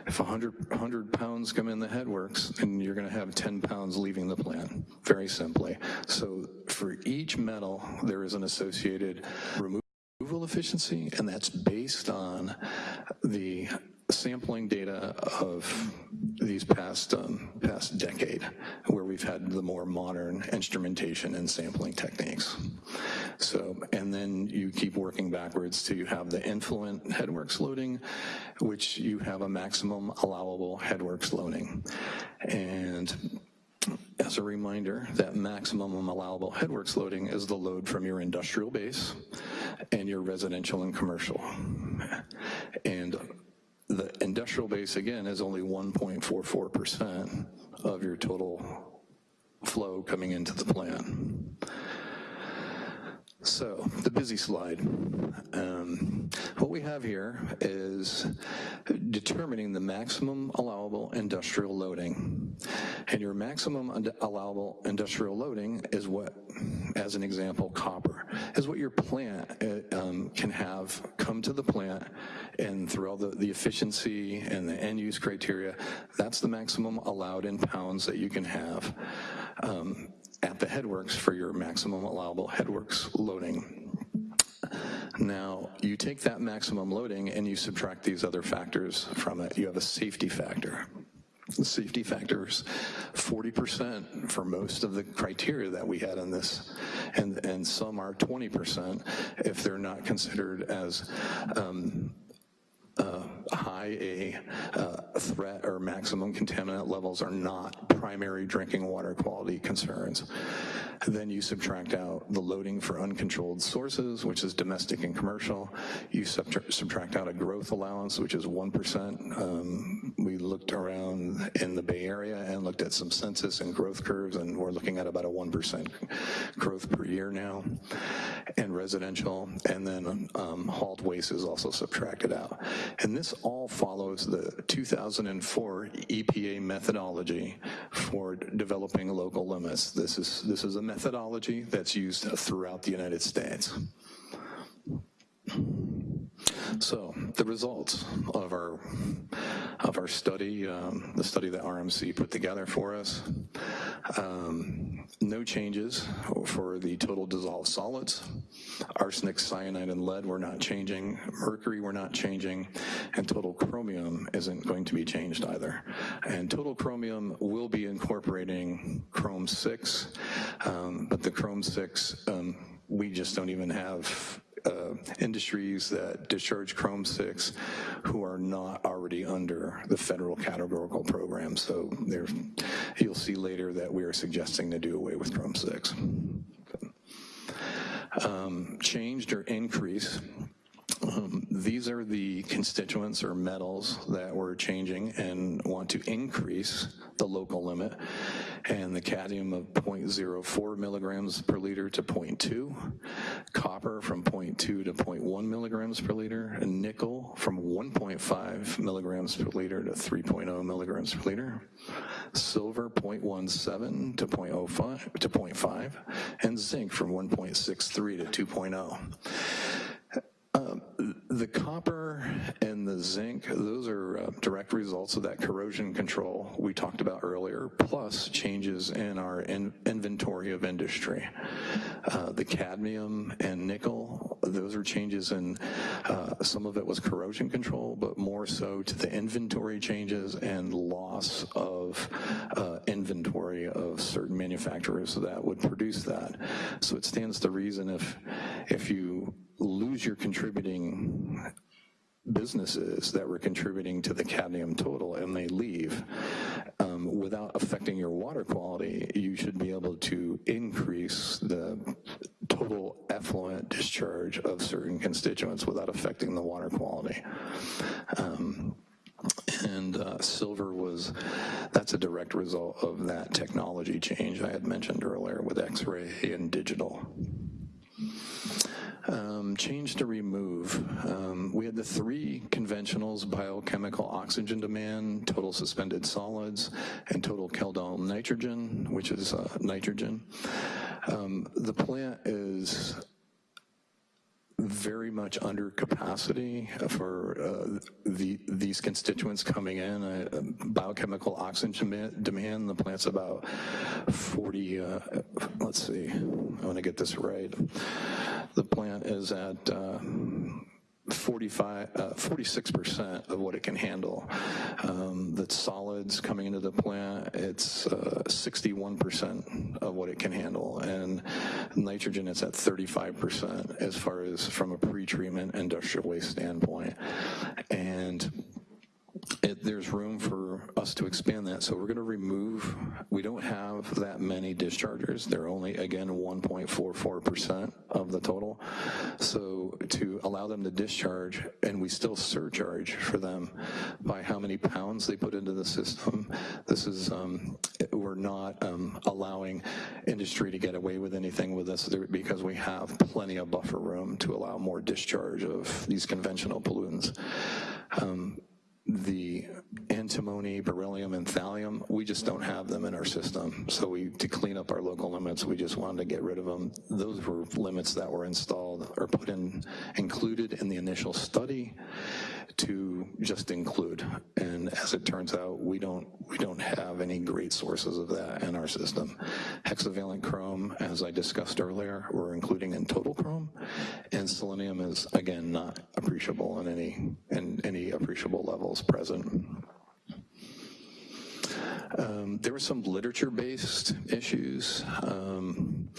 if 100, 100 pounds come in the headworks, and you're gonna have 10 pounds leaving the plant, very simply. So for each metal, there is an associated removal removal efficiency, and that's based on the sampling data of these past um, past decade, where we've had the more modern instrumentation and sampling techniques. So, and then you keep working backwards to you have the influent headworks loading, which you have a maximum allowable headworks loading. And as a reminder, that maximum allowable headworks loading is the load from your industrial base and your residential and commercial. And the industrial base, again, is only 1.44% of your total flow coming into the plant. So, the busy slide. Um, what we have here is determining the maximum allowable industrial loading. And your maximum allowable industrial loading is what, as an example, copper, is what your plant uh, um, can have come to the plant and through all the, the efficiency and the end use criteria, that's the maximum allowed in pounds that you can have. Um, at the headworks for your maximum allowable headworks loading. Now, you take that maximum loading and you subtract these other factors from it. You have a safety factor. The safety factors, 40% for most of the criteria that we had in this, and, and some are 20% if they're not considered as um, uh, high a uh, threat or maximum contaminant levels are not primary drinking water quality concerns. Then you subtract out the loading for uncontrolled sources, which is domestic and commercial. You subtract out a growth allowance, which is 1%. Um, we looked around in the Bay Area and looked at some census and growth curves, and we're looking at about a 1% growth per year now. And residential, and then um, hauled waste is also subtracted out. And this all follows the 2004 EPA methodology for developing local limits. This is, this is a methodology that's used throughout the United States. So the results of our of our study, um, the study that RMC put together for us, um, no changes for the total dissolved solids. Arsenic, cyanide, and lead were not changing. Mercury were not changing, and total chromium isn't going to be changed either. And total chromium will be incorporating chrome six, um, but the chrome six um, we just don't even have uh, industries that discharge Chrome 6 who are not already under the federal categorical program. So there, you'll see later that we are suggesting to do away with Chrome 6. Um, changed or increase um, these are the constituents or metals that we're changing and want to increase the local limit. And the cadmium of 0.04 milligrams per liter to 0.2, copper from 0.2 to 0.1 milligrams per liter, and nickel from 1.5 milligrams per liter to 3.0 milligrams per liter, silver 0.17 to 0.05 to 0.5, and zinc from 1.63 to 2.0. Um, the copper and the zinc, those are uh, direct results of that corrosion control we talked about earlier, plus changes in our in inventory of industry. Uh, the cadmium and nickel, those are changes in, uh, some of it was corrosion control, but more so to the inventory changes and loss of uh, inventory of certain manufacturers that would produce that. So it stands to reason if, if you lose your contributing businesses that were contributing to the cadmium total and they leave um, without affecting your water quality, you should be able to increase the total effluent discharge of certain constituents without affecting the water quality. Um, and uh, silver was, that's a direct result of that technology change I had mentioned earlier with X-ray and digital. Um, change to remove. Um, we had the three conventionals, biochemical oxygen demand, total suspended solids, and total Kjeldahl nitrogen, which is uh, nitrogen. Um, the plant is very much under capacity for uh, the, these constituents coming in. Uh, biochemical oxygen demand, the plant's about 40, uh, let's see, I wanna get this right. The plant is at uh, 45, uh, 46% of what it can handle. Um, the solids coming into the plant, it's uh, 61% of what it can handle. And nitrogen, it's at 35% as far as from a pre-treatment industrial waste standpoint. And it, there's room for us to expand that. So we're gonna remove, we don't have that many dischargers. They're only, again, 1.44% of the total. So to allow them to discharge, and we still surcharge for them by how many pounds they put into the system, this is, um, we're not um, allowing industry to get away with anything with this because we have plenty of buffer room to allow more discharge of these conventional pollutants. Um, the antimony, beryllium, and thallium, we just don't have them in our system. So we, to clean up our local limits, we just wanted to get rid of them. Those were limits that were installed or put in, included in the initial study to just include. And as it turns out, we don't, we don't have any great sources of that in our system. Hexavalent chrome, as I discussed earlier, we're including in total chrome, and selenium is, again, not appreciable in any, in any appreciable levels present. Um, there were some literature-based issues, um,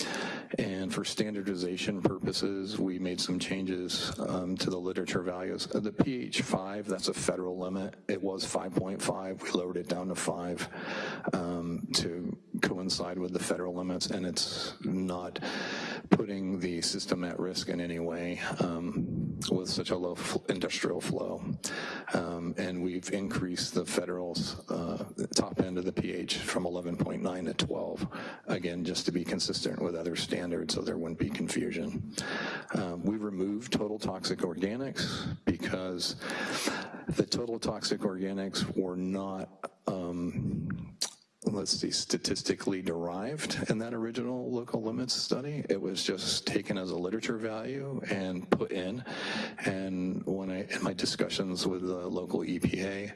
for standardization purposes, we made some changes um, to the literature values. The pH 5, that's a federal limit. It was 5.5. We lowered it down to 5 um, to coincide with the federal limits, and it's not putting the system at risk in any way um, with such a low industrial flow. Um, and we've increased the federal uh, top end of the pH from 11.9 to 12, again, just to be consistent with other standards so there wouldn't be confusion. Um, we removed total toxic organics because the total toxic organics were not um, let's see, statistically derived in that original local limits study. It was just taken as a literature value and put in. And when I, in my discussions with the local EPA,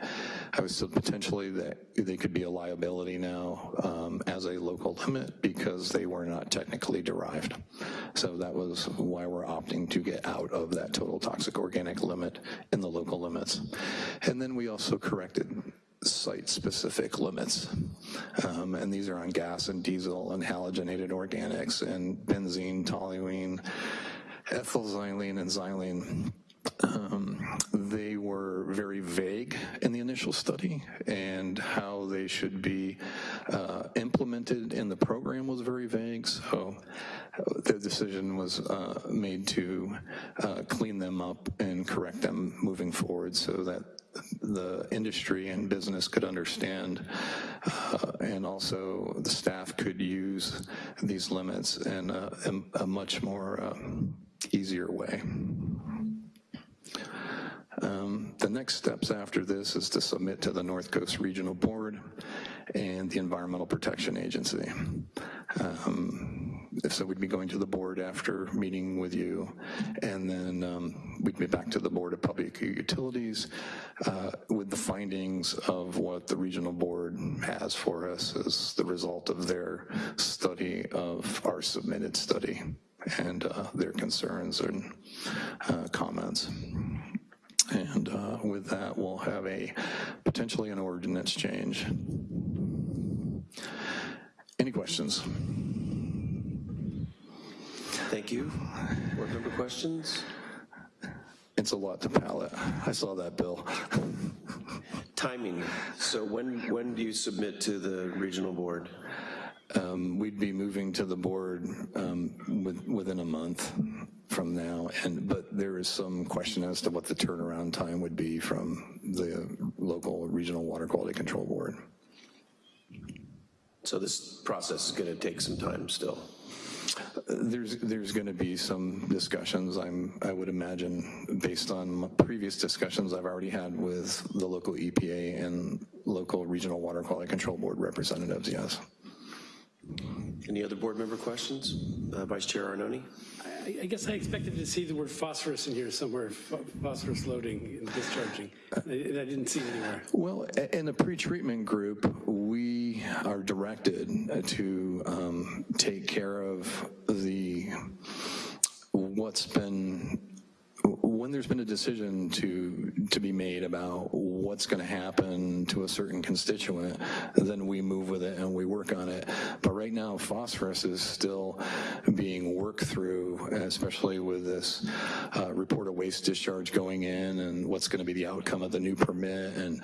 I was still potentially that they could be a liability now um, as a local limit because they were not technically derived. So that was why we're opting to get out of that total toxic organic limit in the local limits. And then we also corrected site-specific limits. Um, and these are on gas and diesel and halogenated organics and benzene, toluene, ethylxylene, and xylene. Um, they were very vague in the initial study, and how they should be uh, implemented in the program was very vague. So uh, the decision was uh, made to uh, clean them up and correct them moving forward so that the industry and business could understand, uh, and also the staff could use these limits in a, in a much more um, easier way. Um, the next steps after this is to submit to the North Coast Regional Board and the Environmental Protection Agency. Um, so we'd be going to the board after meeting with you, and then um, we'd be back to the Board of Public Utilities uh, with the findings of what the regional board has for us as the result of their study of our submitted study and uh, their concerns and uh, comments. And uh, with that, we'll have a potentially an ordinance change. Any questions? Thank you. Board member questions? It's a lot to palate. I saw that bill. Timing. So when, when do you submit to the regional board? Um, we'd be moving to the board um, with, within a month from now, and but there is some question as to what the turnaround time would be from the local regional water quality control board. So this process is going to take some time still. There's there's going to be some discussions. I'm I would imagine based on previous discussions I've already had with the local EPA and local regional water quality control board representatives. Yes. Any other board member questions? Uh, Vice Chair Arnone? I, I guess I expected to see the word phosphorus in here somewhere, phosphorus loading and discharging, and I didn't see it anywhere. Well, in the pretreatment group, we are directed to um, take care of the, what's been, when there's been a decision to, to be made about what's gonna happen to a certain constituent, then we move with it and we work on it. But right now, phosphorus is still being worked through, especially with this uh, report of waste discharge going in and what's gonna be the outcome of the new permit and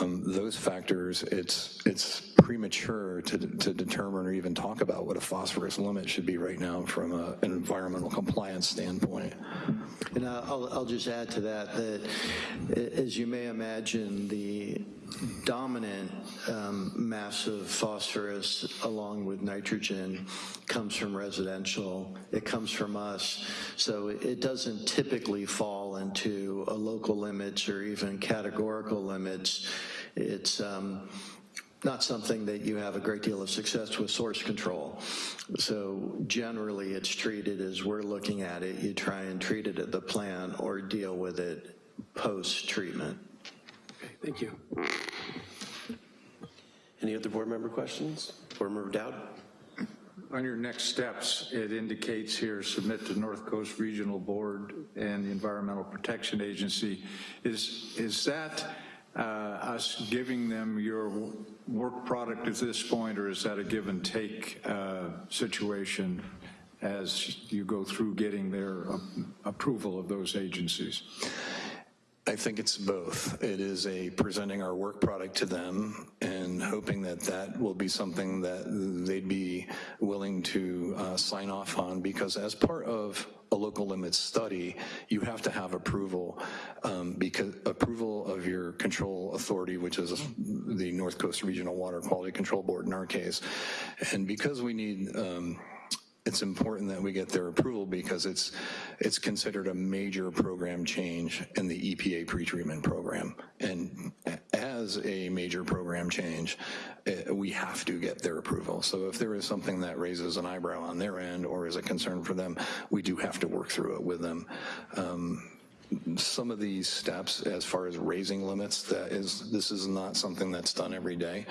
um, those factors, it's, it's premature to, to determine or even talk about what a phosphorus limit should be right now from a, an environmental compliance standpoint. And I'll, I'll just add to that, that as you may imagine, the dominant um, mass of phosphorus along with nitrogen comes from residential, it comes from us, so it doesn't typically fall into a local limits or even categorical limits. It's, um, not something that you have a great deal of success with source control. So generally it's treated as we're looking at it, you try and treat it at the plant or deal with it post-treatment. Okay, thank you. Any other board member questions? Board member Dowd? On your next steps, it indicates here, submit to North Coast Regional Board and the Environmental Protection Agency. Is, is that us giving them your work product at this point, or is that a give and take uh, situation as you go through getting their uh, approval of those agencies? I think it's both. It is a presenting our work product to them and hoping that that will be something that they'd be willing to uh, sign off on because as part of a local limits study, you have to have approval um, because approval of your control authority, which is the North Coast Regional Water Quality Control Board in our case. And because we need um, it's important that we get their approval because it's, it's considered a major program change in the EPA pretreatment program. And as a major program change, eh, we have to get their approval. So if there is something that raises an eyebrow on their end or is a concern for them, we do have to work through it with them. Um, some of these steps as far as raising limits, that is, this is not something that's done every day,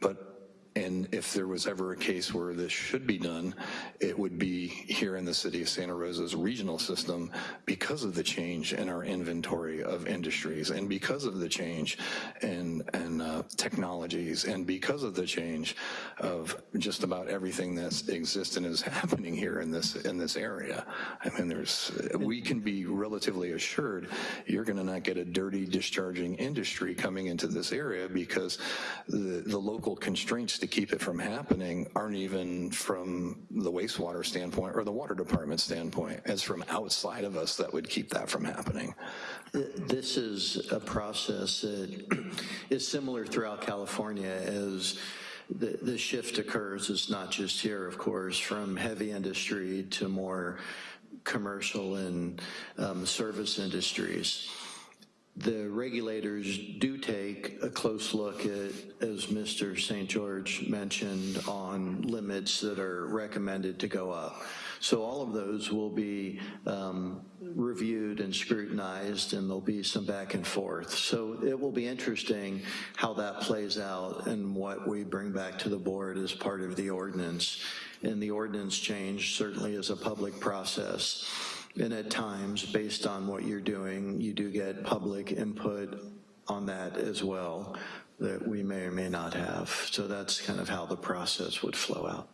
but and if there was ever a case where this should be done, it would be here in the city of Santa Rosa's regional system because of the change in our inventory of industries and because of the change in, in uh, technologies and because of the change of just about everything that exists and is happening here in this, in this area. I mean, there's, we can be relatively assured you're gonna not get a dirty discharging industry coming into this area because the, the local constraints to keep it from happening aren't even from the wastewater standpoint or the water department standpoint. It's from outside of us that would keep that from happening. This is a process that is similar throughout California as the, the shift occurs. It's not just here, of course, from heavy industry to more commercial and um, service industries the regulators do take a close look at, as Mr. St. George mentioned, on limits that are recommended to go up. So all of those will be um, reviewed and scrutinized and there'll be some back and forth. So it will be interesting how that plays out and what we bring back to the board as part of the ordinance. And the ordinance change certainly is a public process. And at times, based on what you're doing, you do get public input on that as well that we may or may not have. So that's kind of how the process would flow out.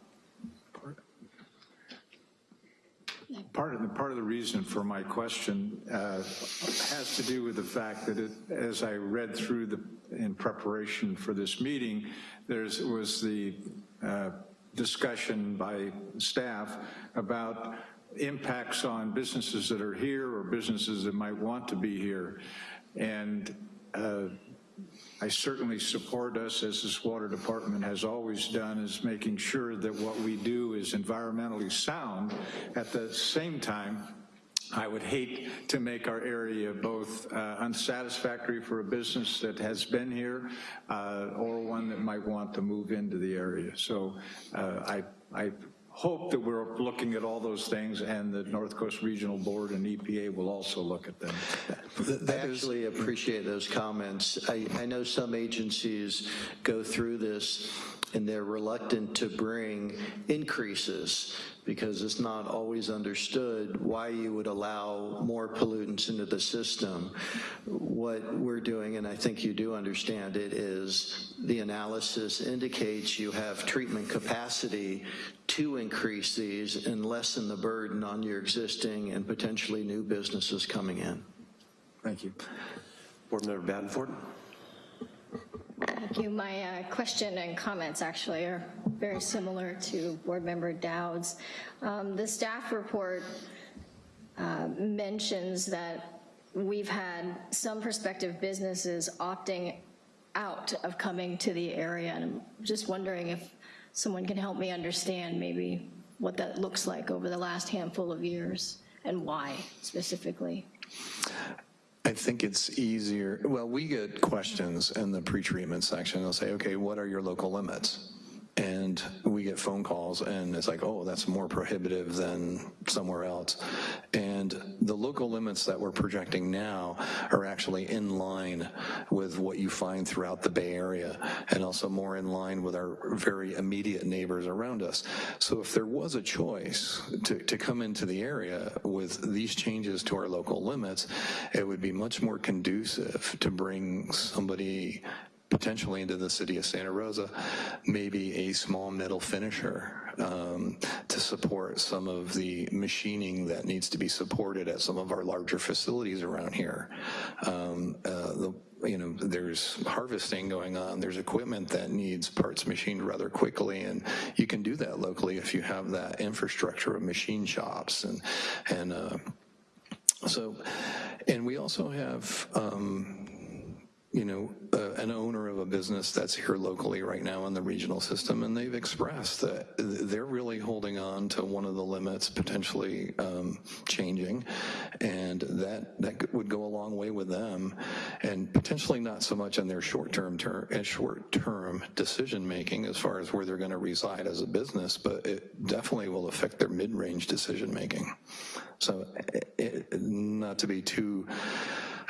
Part of the, part of the reason for my question uh, has to do with the fact that it, as I read through the, in preparation for this meeting, there was the uh, discussion by staff about impacts on businesses that are here or businesses that might want to be here. And uh, I certainly support us, as this water department has always done, is making sure that what we do is environmentally sound. At the same time, I would hate to make our area both uh, unsatisfactory for a business that has been here uh, or one that might want to move into the area. So uh, I, I hope that we're looking at all those things and the North Coast Regional Board and EPA will also look at them. I actually appreciate those comments. I, I know some agencies go through this and they're reluctant to bring increases because it's not always understood why you would allow more pollutants into the system. What we're doing, and I think you do understand it, is the analysis indicates you have treatment capacity to increase these and lessen the burden on your existing and potentially new businesses coming in. Thank you. Board Member Badenford. Thank you. My uh, question and comments actually are very similar to Board Member Dowd's. Um, the staff report uh, mentions that we've had some prospective businesses opting out of coming to the area, and I'm just wondering if someone can help me understand maybe what that looks like over the last handful of years and why specifically. I think it's easier, well, we get questions in the pretreatment section. They'll say, okay, what are your local limits? And we get phone calls and it's like, oh, that's more prohibitive than somewhere else. And the local limits that we're projecting now are actually in line with what you find throughout the Bay Area and also more in line with our very immediate neighbors around us. So if there was a choice to, to come into the area with these changes to our local limits, it would be much more conducive to bring somebody potentially into the city of Santa Rosa, maybe a small metal finisher um, to support some of the machining that needs to be supported at some of our larger facilities around here. Um, uh, the, you know, there's harvesting going on, there's equipment that needs parts machined rather quickly, and you can do that locally if you have that infrastructure of machine shops and, and uh, so, and we also have, um, you know, uh, an owner of a business that's here locally right now in the regional system, and they've expressed that they're really holding on to one of the limits potentially um, changing, and that, that would go a long way with them, and potentially not so much in their short-term, ter- uh, short-term decision-making as far as where they're gonna reside as a business, but it definitely will affect their mid-range decision-making. So, it- it- not to be too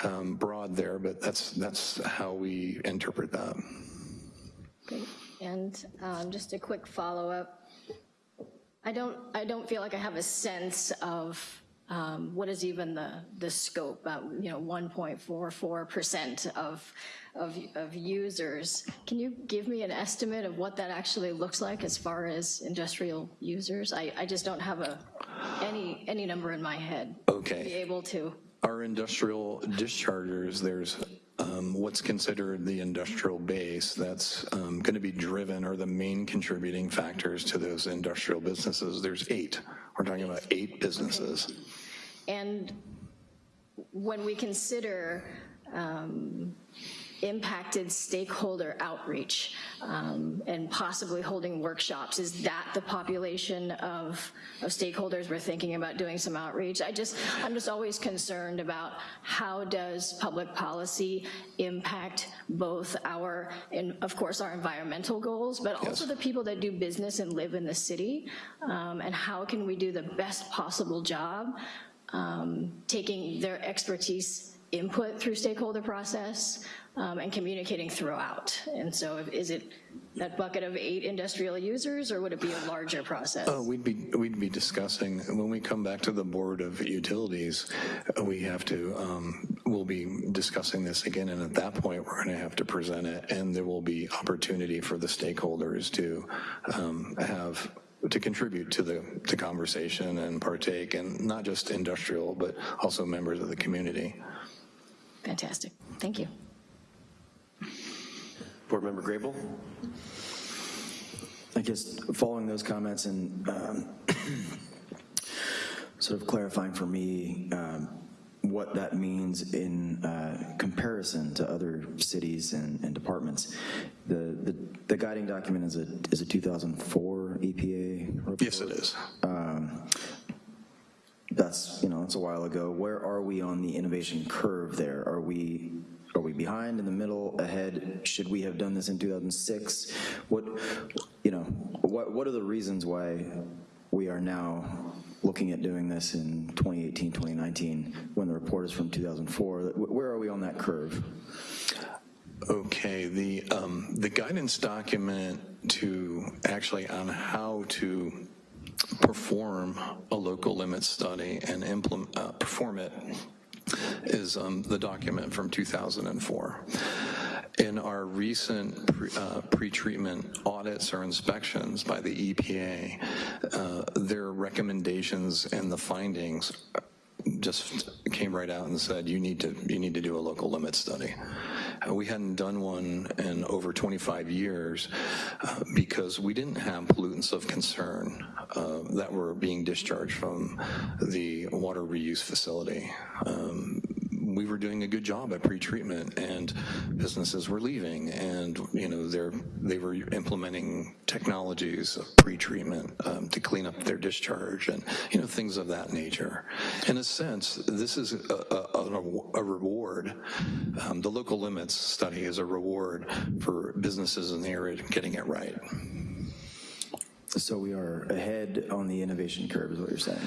um, broad there, but that's, that's how we interpret that. Great. And um, just a quick follow-up. I don't, I don't feel like I have a sense of um, what is even the, the scope, uh, you know, 1.44% of, of, of users. Can you give me an estimate of what that actually looks like as far as industrial users? I, I just don't have a, any, any number in my head. Okay. To be able to. Our industrial dischargers, there's um, what's considered the industrial base that's um, going to be driven or the main contributing factors to those industrial businesses. There's eight. We're talking about eight businesses. And when we consider um, impacted stakeholder outreach um, and possibly holding workshops, is that the population of, of stakeholders we're thinking about doing some outreach? I just, I'm just always concerned about how does public policy impact both our, and of course, our environmental goals, but also the people that do business and live in the city, um, and how can we do the best possible job um, taking their expertise input through stakeholder process um, and communicating throughout. And so if- is it that bucket of eight industrial users or would it be a larger process? Oh, we'd be, we'd be discussing, when we come back to the Board of Utilities, uh, we have to, um, we'll be discussing this again, and at that point, we're gonna have to present it, and there will be opportunity for the stakeholders to um, have, to contribute to the, the conversation and partake, and not just industrial, but also members of the community. Fantastic, thank you. Board Member Grable? I guess following those comments and um, sort of clarifying for me um, what that means in uh, comparison to other cities and, and departments. The, the, the guiding document is a, is a 2004 EPA report. Yes, it is. That's, you know, that's a while ago. Where are we on the innovation curve there? Are we, are we behind, in the middle, ahead? Should we have done this in 2006? What, you know, what, what are the reasons why we are now looking at doing this in 2018, 2019, when the report is from 2004? Where are we on that curve? Okay, the, um, the guidance document to, actually on how to perform a local limit study and implement, uh, perform it is um, the document from 2004. In our recent pre, uh, pretreatment audits or inspections by the EPA, uh, their recommendations and the findings just came right out and said, you need to, you need to do a local limit study. Uh, we hadn't done one in over 25 years uh, because we didn't have pollutants of concern uh, that were being discharged from the water reuse facility. Um, we were doing a good job at pretreatment and businesses were leaving and you know they're they were implementing technologies of pretreatment um, to clean up their discharge and you know things of that nature. In a sense this is a, a, a reward. Um, the local limits study is a reward for businesses in the area getting it right So we are ahead on the innovation curve, is what you're saying,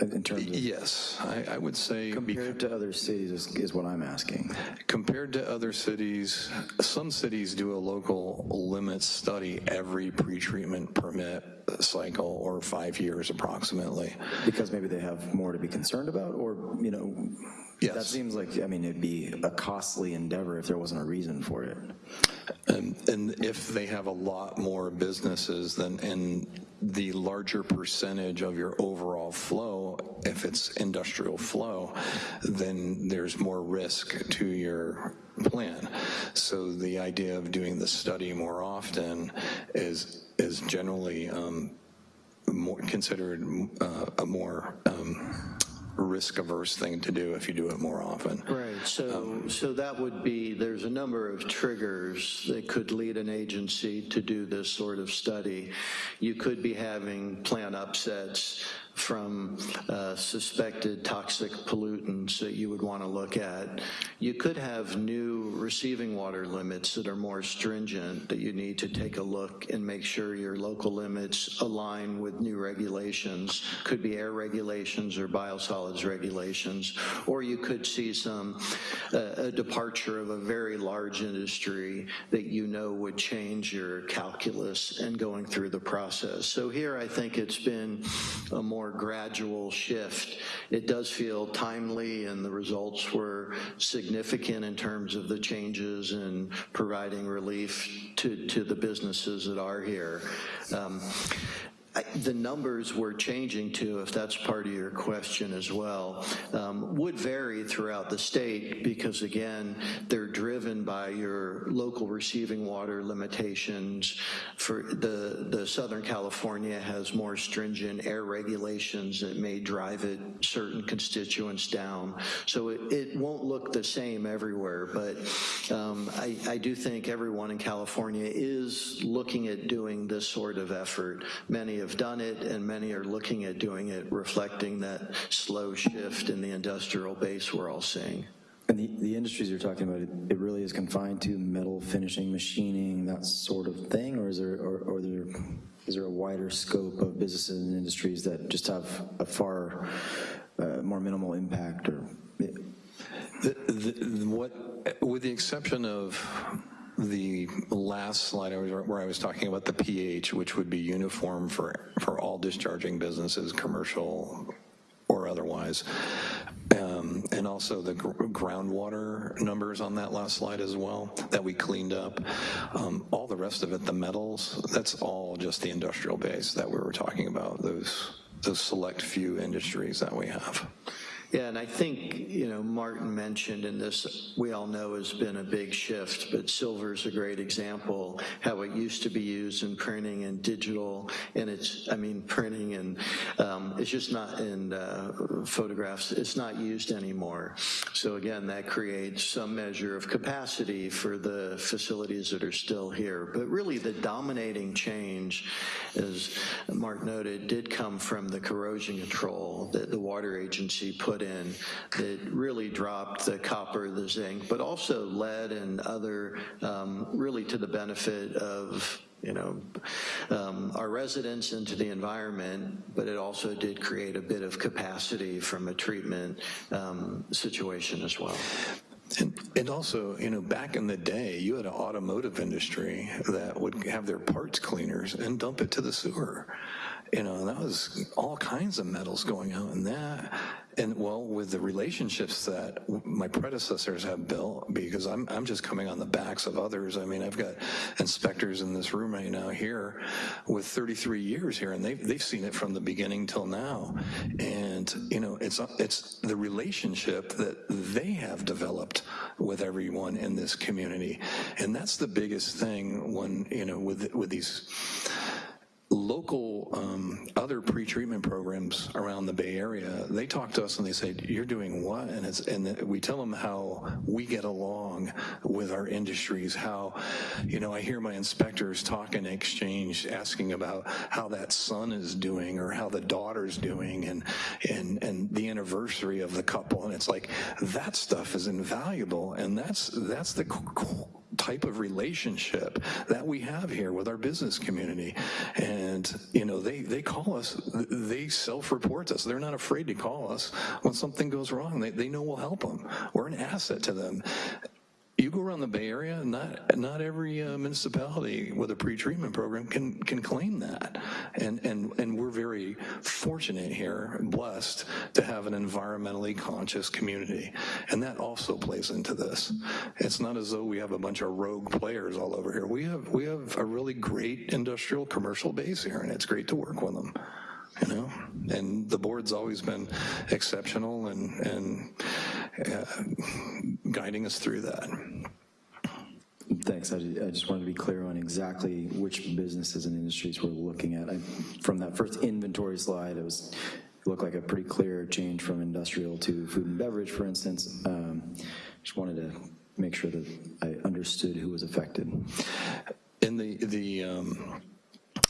uh, in terms of yes I, I would say compared to other cities is, is what I'm asking. Compared to other cities, some cities do a local limits study every pretreatment permit cycle or five years approximately. Because maybe they have more to be concerned about, or, you know, Yes. that seems like, I mean, it'd be a costly endeavor if there wasn't a reason for it. And, and if they have a lot more businesses than, and the larger percentage of your overall flow, if it's industrial flow, then there's more risk to your plan. So the idea of doing the study more often is, is generally um, more considered uh, a more um, risk-averse thing to do if you do it more often. Right, so, um, so that would be, there's a number of triggers that could lead an agency to do this sort of study. You could be having plant upsets from uh, suspected toxic pollutants that you would want to look at. You could have new receiving water limits that are more stringent that you need to take a look and make sure your local limits align with new regulations. Could be air regulations or biosolids regulations. Or you could see some, uh, a departure of a very large industry that you know would change your calculus and going through the process. So here I think it's been a more gradual shift. It does feel timely and the results were significant in terms of the changes and providing relief to, to the businesses that are here. Um, I- The numbers we're changing to, if that's part of your question as well, um, would vary throughout the state because again, they're driven by your local receiving water limitations. For the, the Southern California has more stringent air regulations that may drive it certain constituents down. So it, it won't look the same everywhere, but um, I, I do think everyone in California is looking at doing this sort of effort. Many have done it and many are looking at doing it, reflecting that slow shift in the industrial base we're all seeing. And the, the industries you're talking about, it, it really is confined to metal finishing, machining, that sort of thing, or is there, or, or there, is there a wider scope of businesses and industries that just have a far uh, more minimal impact or? The, the, what, with the exception of the last slide I was, where I was talking about the pH, which would be uniform for, for all discharging businesses, commercial or otherwise, um, and also the gr groundwater numbers on that last slide as well that we cleaned up. Um, all the rest of it, the metals, that's all just the industrial base that we were talking about, those, those select few industries that we have. Yeah, and I think, you know, Martin mentioned, and this we all know has been a big shift, but silver is a great example, how it used to be used in printing and digital, and it's, I mean, printing and um, it's just not in uh, photographs, it's not used anymore. So again, that creates some measure of capacity for the facilities that are still here. But really the dominating change, as Mark noted, did come from the corrosion control that the water agency put in that really dropped the copper, the zinc, but also lead and other, um, really to the benefit of you know, um, our residents and to the environment, but it also did create a bit of capacity from a treatment um, situation as well. And, and also, you know, back in the day, you had an automotive industry that would have their parts cleaners and dump it to the sewer. You know, that was all kinds of metals going out in that. And well, with the relationships that my predecessors have built, because I'm, I'm just coming on the backs of others. I mean, I've got inspectors in this room right now here with 33 years here, and they've, they've seen it from the beginning till now. And, you know, it's, it's the relationship that they have developed with everyone in this community. And that's the biggest thing when, you know, with, with these local um, other pretreatment programs around the Bay Area, they talk to us and they say, you're doing what? And, it's, and we tell them how we get along with our industries, how, you know, I hear my inspectors talk in exchange, asking about how that son is doing or how the daughter's doing and, and, and the anniversary of the couple. And it's like, that stuff is invaluable. And that's, that's the type of relationship that we have here with our business community. And, you know, they, they call us, they self-report us. They're not afraid to call us when something goes wrong. They, they know we'll help them. We're an asset to them. You go around the Bay Area, not not every uh, municipality with a pretreatment program can can claim that, and and and we're very fortunate here, blessed to have an environmentally conscious community, and that also plays into this. It's not as though we have a bunch of rogue players all over here. We have we have a really great industrial commercial base here, and it's great to work with them you know, and the board's always been exceptional and, and guiding us through that. Thanks. I, I just wanted to be clear on exactly which businesses and industries we're looking at. I, from that first inventory slide, it was look like a pretty clear change from industrial to food and beverage, for instance. Um, Just wanted to make sure that I understood who was affected. In the, the, um,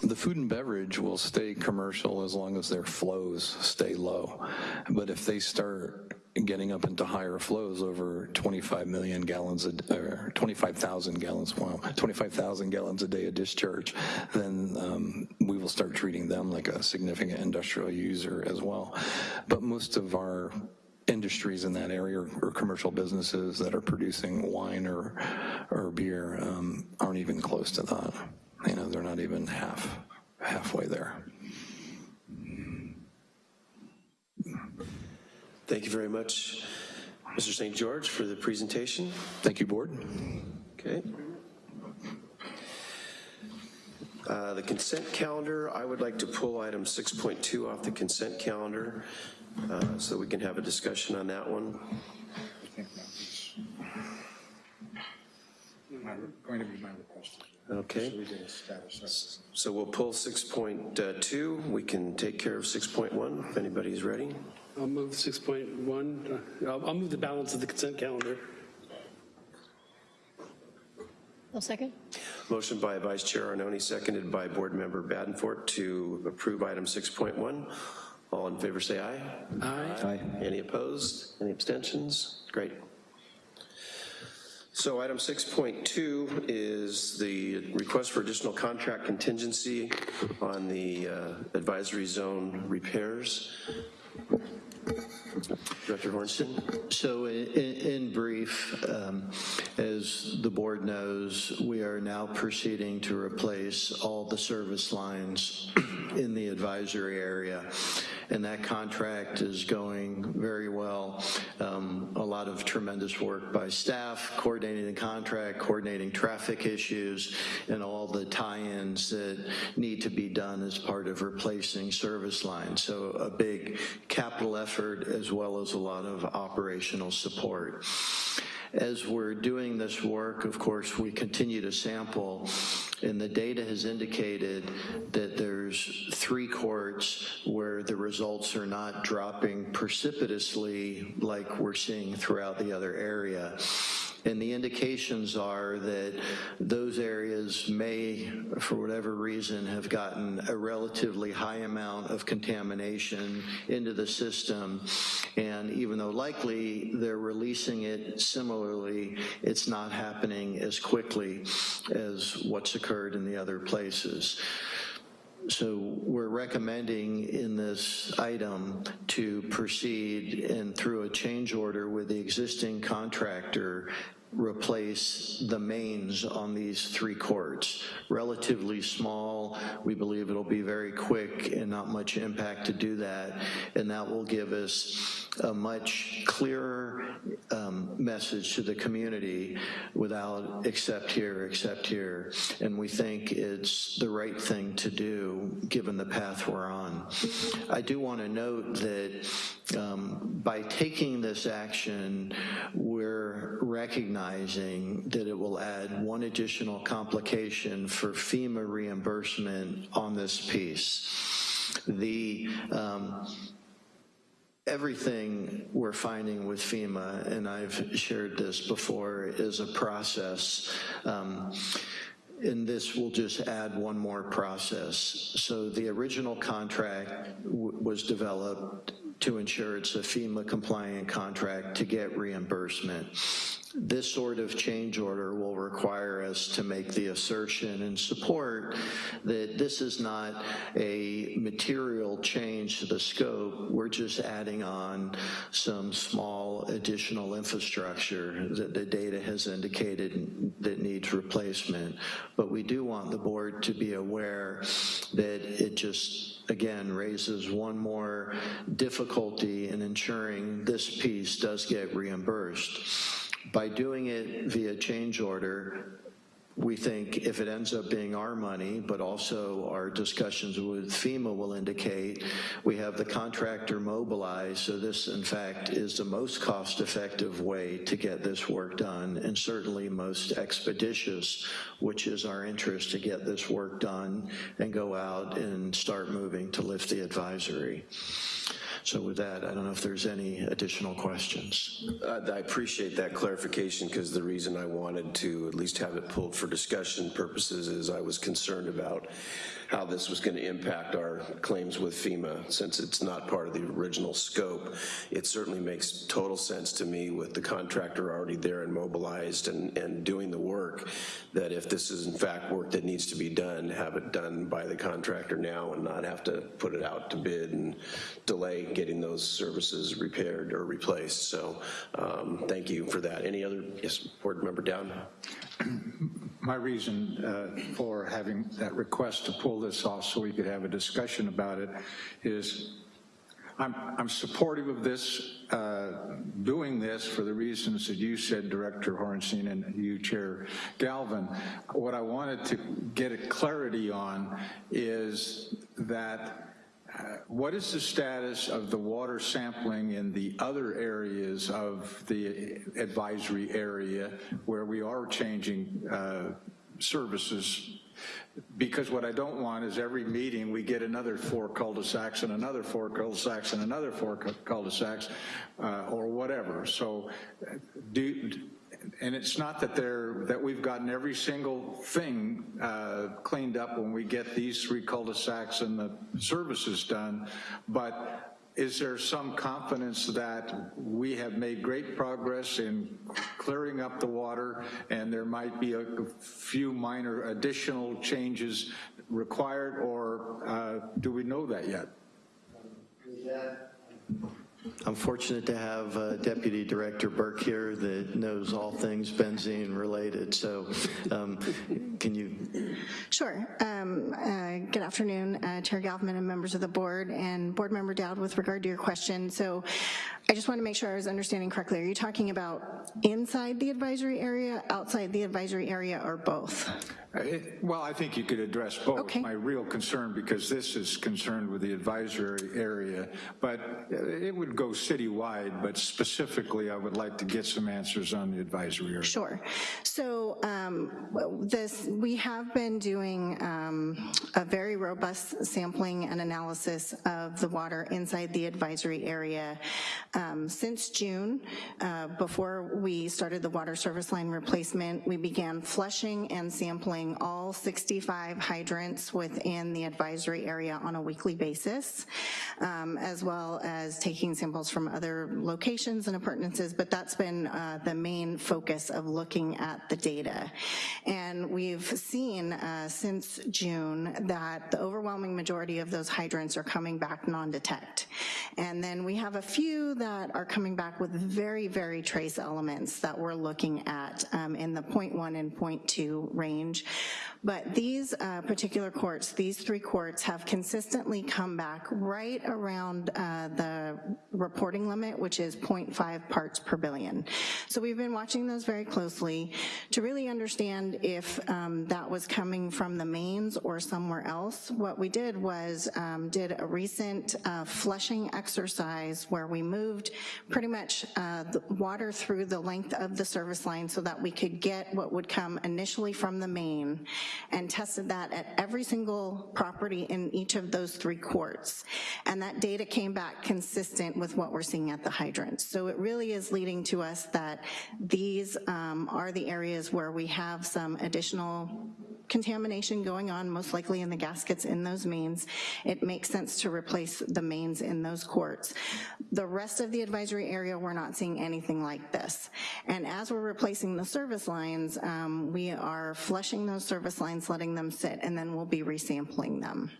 the food and beverage will stay commercial as long as their flows stay low. But if they start getting up into higher flows over 25 million gallons, a- or 25,000 gallons, wow, 25,000 gallons a day of discharge, then um, we will start treating them like a significant industrial user as well. But most of our industries in that area or, or commercial businesses that are producing wine or, or beer um, aren't even close to that. You know, they're not even half, halfway there. Thank you very much, Mr. St. George, for the presentation. Thank you, board. Okay. Uh, The consent calendar, I would like to pull item 6.2 off the consent calendar uh, so we can have a discussion on that one. Going to be my request. Okay. we get a status. So we'll pull 6.2. We can take care of 6.1 if anybody's ready. I'll move 6.1, uh, I'll I'll move the balance of the consent calendar. I'll second. Motion by Vice Chair Arnone, seconded by Board Member Badenfort to approve item 6.1. All in favor say aye. Aye. Aye. Any opposed? Any abstentions? Great. So item 6.2 is the request for additional contract contingency on the uh, advisory zone repairs. Director Horenstein? So in, in brief, um, as the board knows, we are now proceeding to replace all the service lines in the advisory area. And that contract is going very well. Um, a lot of tremendous work by staff, coordinating the contract, coordinating traffic issues, and all the tie-ins that need to be done as part of replacing service lines. So a big capital effort as well as a lot of operational support. As we're doing this work, of course, we continue to sample, and the data has indicated that there's three courts where the results are not dropping precipitously like we're seeing throughout the other area. And the indications are that those areas may, for whatever reason, have gotten a relatively high amount of contamination into the system. And even though likely they're releasing it similarly, it's not happening as quickly as what's occurred in the other places. So we're recommending in this item to proceed and through a change order with the existing contractor replace the mains on these three courts. Relatively small, we believe it'll be very quick and not much impact to do that, and that will give us a much clearer um, message to the community without except here, except here, and we think it's the right thing to do given the path we're on. I do want to note that um, by taking this action, we're recognizing that it will add one additional complication for FEMA reimbursement on this piece. The um, everything we're finding with FEMA, and I've shared this before, is a process. Um, and this will just add one more process. So the original contract was developed to ensure it's a FEMA compliant contract to get reimbursement. This sort of change order will require us to make the assertion and support that this is not a material change to the scope. We're just adding on some small additional infrastructure that the data has indicated that needs replacement. But we do want the board to be aware that it just again, raises one more difficulty in ensuring this piece does get reimbursed. By doing it via change order, we think if it ends up being our money, but also our discussions with FEMA will indicate, we have the contractor mobilized, so this in fact is the most cost-effective way to get this work done, and certainly most expeditious, which is our interest to get this work done and go out and start moving to lift the advisory. So with that, I don't know if there's any additional questions. Uh, I appreciate that clarification because the reason I wanted to at least have it pulled for discussion purposes is I was concerned about how this was going to impact our claims with FEMA since it's not part of the original scope. It certainly makes total sense to me with the contractor already there and mobilized and, and doing the work that if this is in fact work that needs to be done, have it done by the contractor now and not have to put it out to bid and delay getting those services repaired or replaced. So um, thank you for that. Any other, yes, Board Member Dowd? My reason uh, for having that request to pull this off so we could have a discussion about it is I'm, I'm supportive of this, uh, doing this for the reasons that you said, Director Horenstein, and you, Chair Galvin. What I wanted to get a clarity on is that what is the status of the water sampling in the other areas of the advisory area where we are changing uh, services because what I don't want is every meeting we get another four cul-de-sacs and another four cul-de-sacs and another four cul-de-sacs uh, or whatever. So uh, do, and it's not that they're that we've gotten every single thing uh, cleaned up when we get these three cul-de-sacs and the services done, but is there some confidence that we have made great progress in clearing up the water and there might be a few minor additional changes required or uh, do we know that yet? I'm fortunate to have uh, Deputy Director Burke here that knows all things benzene related. So um, can you? Sure. Um, uh, good afternoon, uh, Chair Galvin and members of the board and Board Member Dowd with regard to your question. So I just want to make sure I was understanding correctly. Are you talking about inside the advisory area, outside the advisory area, or both? It, well, I think you could address both. Okay. My real concern, because this is concerned with the advisory area, but it would go citywide, but specifically I would like to get some answers on the advisory area. Sure. So um, this, we have been doing um, a very robust sampling and analysis of the water inside the advisory area um, since June. Uh, before we started the water service line replacement, we began flushing and sampling all 65 hydrants within the advisory area on a weekly basis, um, as well as taking samples from other locations and appurtenances, but that's been uh, the main focus of looking at the data. And we've seen uh, since June that the overwhelming majority of those hydrants are coming back non-detect. And then we have a few that are coming back with very, very trace elements that we're looking at um, in the 0.1 and 0.2 range. But these uh, particular courts, these three courts have consistently come back right around uh, the reporting limit, which is 0.5 parts per billion. So we've been watching those very closely to really understand if um, that was coming from the mains or somewhere else. What we did was um, did a recent uh, flushing exercise where we moved pretty much uh, the water through the length of the service line so that we could get what would come initially from the main and tested that at every single property in each of those three courts. And that data came back consistent with what we're seeing at the hydrants. So it really is leading to us that these um, are the areas where we have some additional contamination going on, most likely in the gaskets in those mains. It makes sense to replace the mains in those courts. The rest of the advisory area, we're not seeing anything like this. And as we're replacing the service lines, um, we are flushing those service lines, letting them sit, and then we'll be resampling them.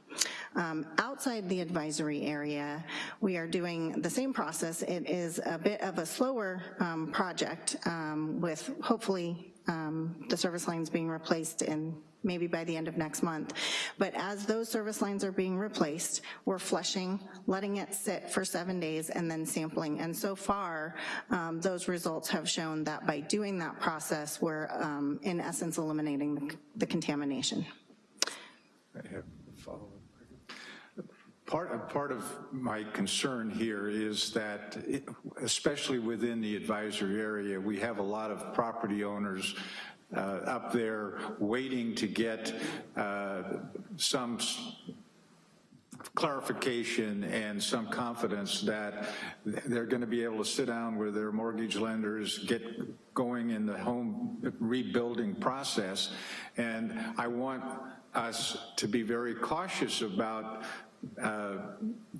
Um, outside the advisory area, we are doing the same process. It is a bit of a slower um, project um, with hopefully um, the service lines being replaced in maybe by the end of next month. But as those service lines are being replaced, we're flushing, letting it sit for seven days, and then sampling. And so far, um, those results have shown that by doing that process, we're um, in essence eliminating the, the contamination. I have a follow-up. Part, part of my concern here is that, it, especially within the advisory area, we have a lot of property owners uh, up there waiting to get uh, some clarification and some confidence that they're going to be able to sit down with their mortgage lenders, get going in the home rebuilding process. And I want us to be very cautious about uh,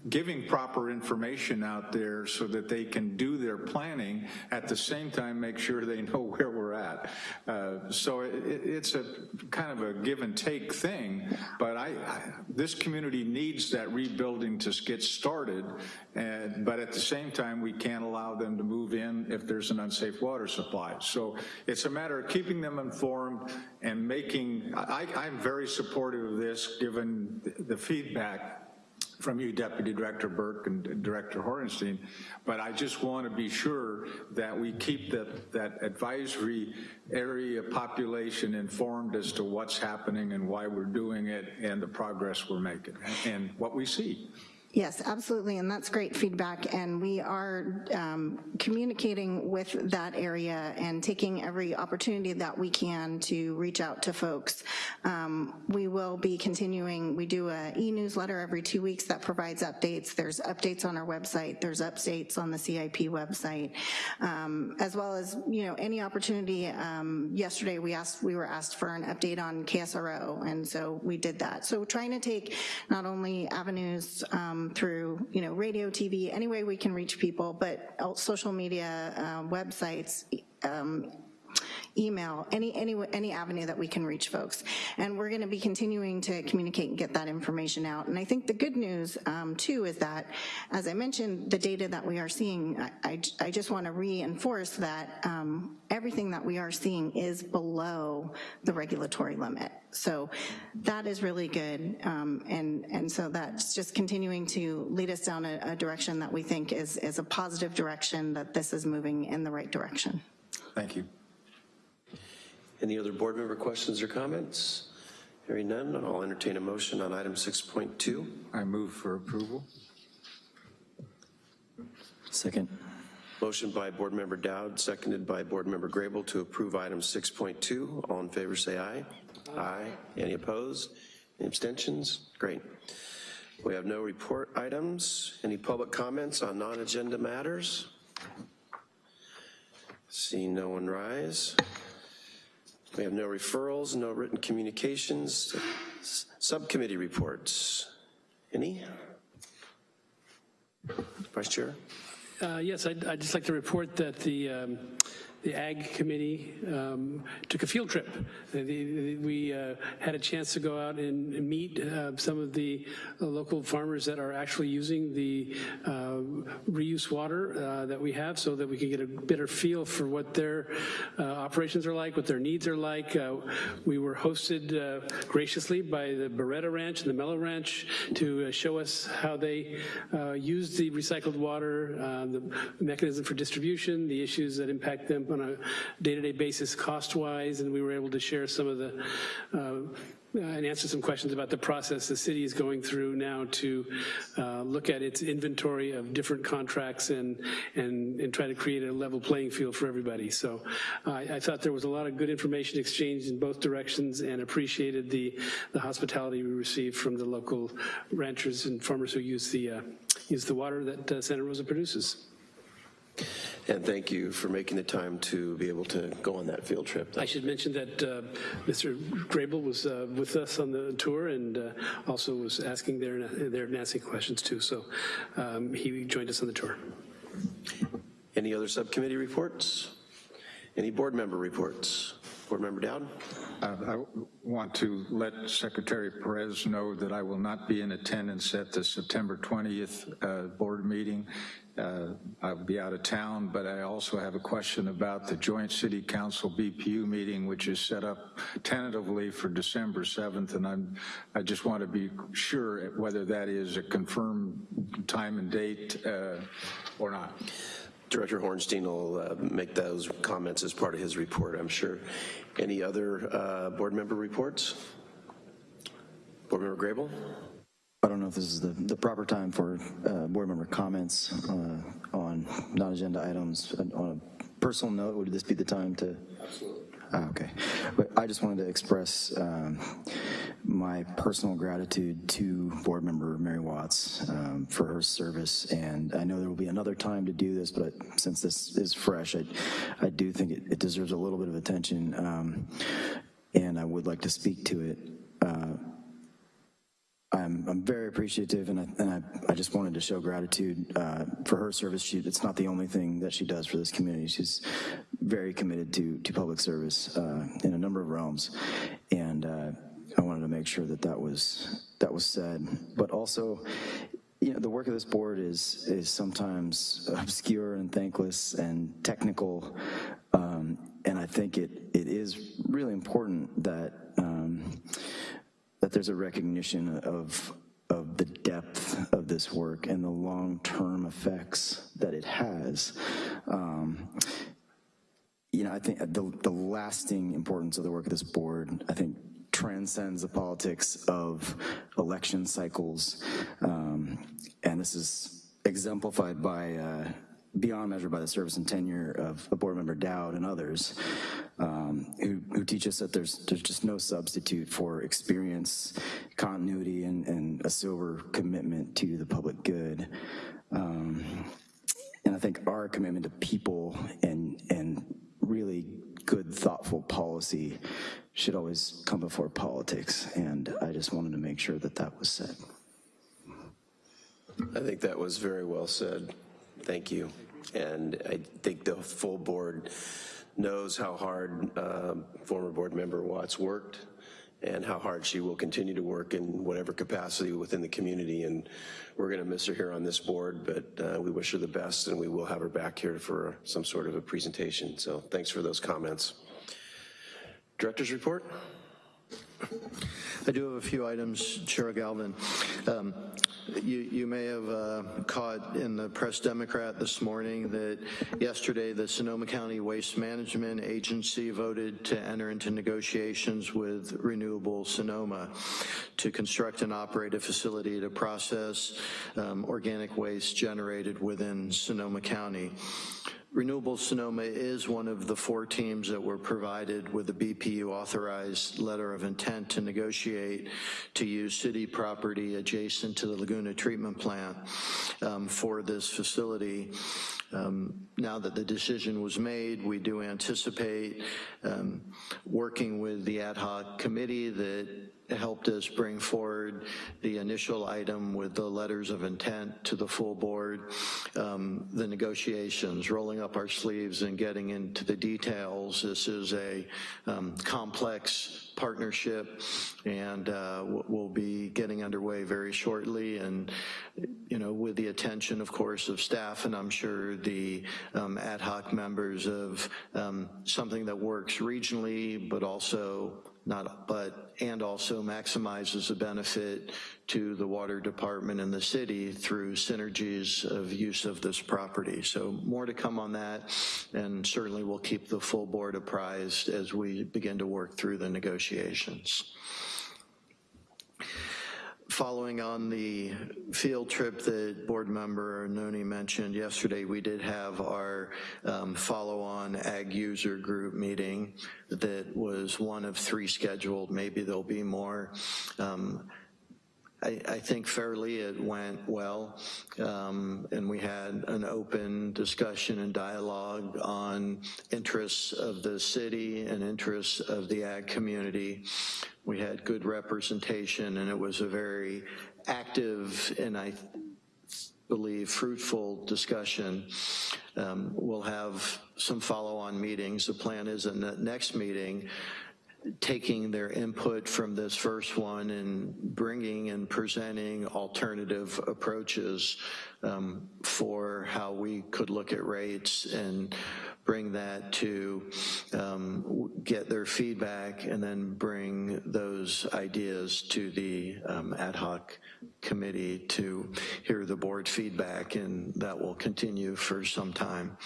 giving proper information out there so that they can do their planning, at the same time make sure they know where we're at. Uh, so it, it's a kind of a give and take thing, but I, I, this community needs that rebuilding to get started, and, but at the same time, we can't allow them to move in if there's an unsafe water supply. So it's a matter of keeping them informed and making, I, I'm very supportive of this given the feedback from you, Deputy Director Burke and Director Horenstein, but I just want to be sure that we keep that, that advisory area population informed as to what's happening and why we're doing it and the progress we're making and what we see. Yes, absolutely, and that's great feedback, and we are um, communicating with that area and taking every opportunity that we can to reach out to folks. Um, we will be continuing, we do a e-newsletter every two weeks that provides updates. There's updates on our website, there's updates on the CIP website, um, as well as, you know, any opportunity. Um, yesterday we asked, we were asked for an update on KSRO, and so we did that. So trying to take not only avenues um, through, you know, radio, TV, any way we can reach people, but social media, uh, websites, um, email, any, any, any avenue that we can reach folks. And we're gonna be continuing to communicate and get that information out. And I think the good news um, too is that, as I mentioned, the data that we are seeing, I, I, I just wanna reinforce that um, everything that we are seeing is below the regulatory limit. So that is really good. Um, and, and so that's just continuing to lead us down a, a direction that we think is, is a positive direction, that this is moving in the right direction. Thank you. Any other board member questions or comments? Hearing none, I'll entertain a motion on item 6.2. I move for approval. Second. Motion by Board Member Dowd, seconded by Board Member Grable to approve item 6.2. All in favor say aye. Aye. aye. Any opposed? Any abstentions? Great. We have no report items. Any public comments on non-agenda matters? Seeing no one rise. We have no referrals, no written communications. Subcommittee reports. Any? Vice Chair? Uh, yes, I'd, I'd, just like to report that the um, the Ag Committee um, took a field trip. The, the, we uh, had a chance to go out and, meet uh, some of the uh, local farmers that are actually using the uh, reuse water uh, that we have so that we can get a better feel for what their operations are like, what their needs are like. we were hosted graciously by the Beretta Ranch and the Mellow Ranch to show us how they use the recycled water, the mechanism for distribution, the issues that impact them on a day-to-day -day basis cost-wise, and we were able to share some of the uh, and answer some questions about the process the city is going through now to uh, look at its inventory of different contracts and, and, and try to create a level playing field for everybody. So uh, I thought there was a lot of good information exchanged in both directions and appreciated the, the hospitality we received from the local ranchers and farmers who use the, uh, use the water that uh, Santa Rosa produces. And thank you for making the time to be able to go on that field trip. I should mention that uh, Mr. Grable was uh, with us on the tour and uh, also was asking their, and asking questions too. So um, he joined us on the tour. Any other subcommittee reports? Any board member reports? Board Member Dowd? Uh, I want to let Secretary Perez know that I will not be in attendance at the September 20th uh, board meeting. Uh, I'll be out of town, but I also have a question about the Joint City Council BPU meeting, which is set up tentatively for December 7th, and I'm, I just want to be sure whether that is a confirmed time and date uh, or not. Director Horenstein will uh, make those comments as part of his report, I'm sure. Any other uh, board member reports? Board Member Grable? I don't know if this is the, the proper time for uh, board member comments uh, on non-agenda items. On a personal note, would this be the time to? Ah, okay. But I just wanted to express um, my personal gratitude to Board Member Mary Watts um, for her service, and I know there will be another time to do this, but since this is fresh, I, I do think it, it deserves a little bit of attention, um, and I would like to speak to it. Uh, I'm, I'm very appreciative, and, I, and I, I just wanted to show gratitude uh, for her service. She, it's not the only thing that she does for this community. She's very committed to, to public service uh, in a number of realms, and uh, I wanted to make sure that that was, that was said. But also, you know, the work of this board is, is sometimes obscure and thankless and technical, um, and I think it, it is really important that um, that there's a recognition of, of the depth of this work and the long-term effects that it has. Um, you know, I think the, the lasting importance of the work of this board, I think transcends the politics of election cycles. Um, and this is exemplified by uh, beyond measure by the service and tenure of, of board member Dowd and others um, who, who teach us that there's, there's just no substitute for experience, continuity, and, and a silver commitment to the public good. Um, and I think our commitment to people and, and really good, thoughtful policy should always come before politics. And I just wanted to make sure that that was said. I think that was very well said. Thank you. And I think the full board knows how hard uh, former board member Watts worked and how hard she will continue to work in whatever capacity within the community. And we're gonna miss her here on this board, but uh, we wish her the best and we will have her back here for some sort of a presentation. So thanks for those comments. Director's report? I do have a few items, Chair Galvin. Um, you, you, may have uh, caught in the Press Democrat this morning that yesterday the Sonoma County Waste Management Agency voted to enter into negotiations with Renewable Sonoma to construct and operate a facility to process um, organic waste generated within Sonoma County. Renewable Sonoma is one of the four teams that were provided with a BPU authorized letter of intent to negotiate to use city property adjacent to the Laguna treatment plant um, for this facility. Um, now that the decision was made, we do anticipate um, working with the ad hoc committee that helped us bring forward the initial item with the letters of intent to the full board, um, the negotiations, rolling up our sleeves and getting into the details. This is a um, complex partnership and uh, we'll be getting underway very shortly and you know with the attention of course of staff and I'm sure the um, ad hoc members of um, something that works regionally but also not but and also maximizes the benefit to the water department and the city through synergies of use of this property. So more to come on that and certainly we'll keep the full board apprised as we begin to work through the negotiations following on the field trip that board member Arnone mentioned yesterday, we did have our um, follow-on ag user group meeting that was one of three scheduled. Maybe there'll be more. Um, I, I, think fairly it went well, um, and we had an open discussion and dialogue on interests of the city and interests of the ag community. We had good representation, and it was a very active and I believe fruitful discussion. Um, we'll have some follow-on meetings. The plan is in the next meeting taking their input from this first one and bringing and presenting alternative approaches um, for how we could look at rates and bring that to um, get their feedback and then bring those ideas to the um, ad hoc committee to hear the board feedback and that will continue for some time.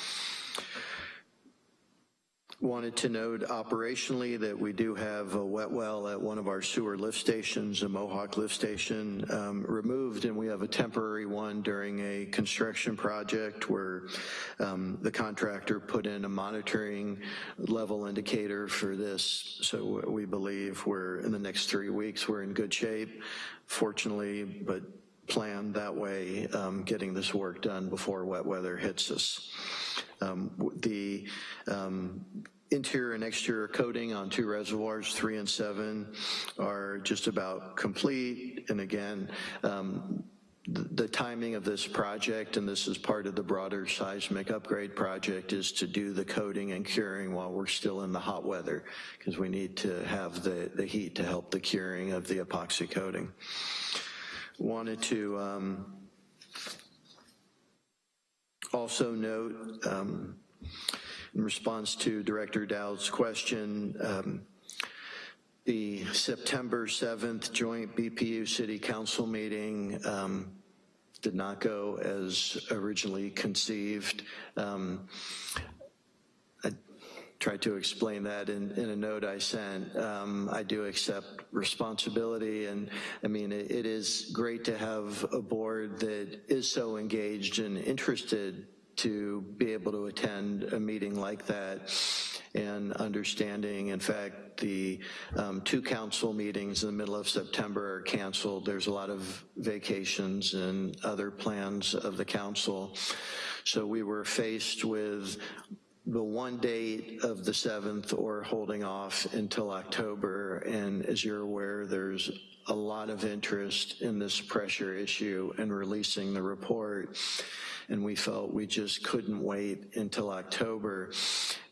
Wanted to note operationally that we do have a wet well at one of our sewer lift stations, a Mohawk lift station, um, removed, and we have a temporary one during a construction project where um, the contractor put in a monitoring level indicator for this. So we believe we're, in the next three weeks, we're in good shape, fortunately, but planned that way, um, getting this work done before wet weather hits us. Um, The um, interior and exterior coating on two reservoirs, three and seven, are just about complete. And again, um, the timing of this project, and this is part of the broader seismic upgrade project, is to do the coating and curing while we're still in the hot weather, because we need to have the, the heat to help the curing of the epoxy coating. Wanted to um, also note, um, in response to Director Dowd's question, um, the September 7th joint BPU City Council meeting um, did not go as originally conceived. Um, tried to explain that in, in a note I sent. Um, I do accept responsibility, and I mean, it, it is great to have a board that is so engaged and interested to be able to attend a meeting like that and understanding, in fact, the um, two council meetings in the middle of September are canceled. There's a lot of vacations and other plans of the council. So we were faced with the one date of the 7th or holding off until October. And as you're aware, there's a lot of interest in this pressure issue and releasing the report. And we felt we just couldn't wait until October,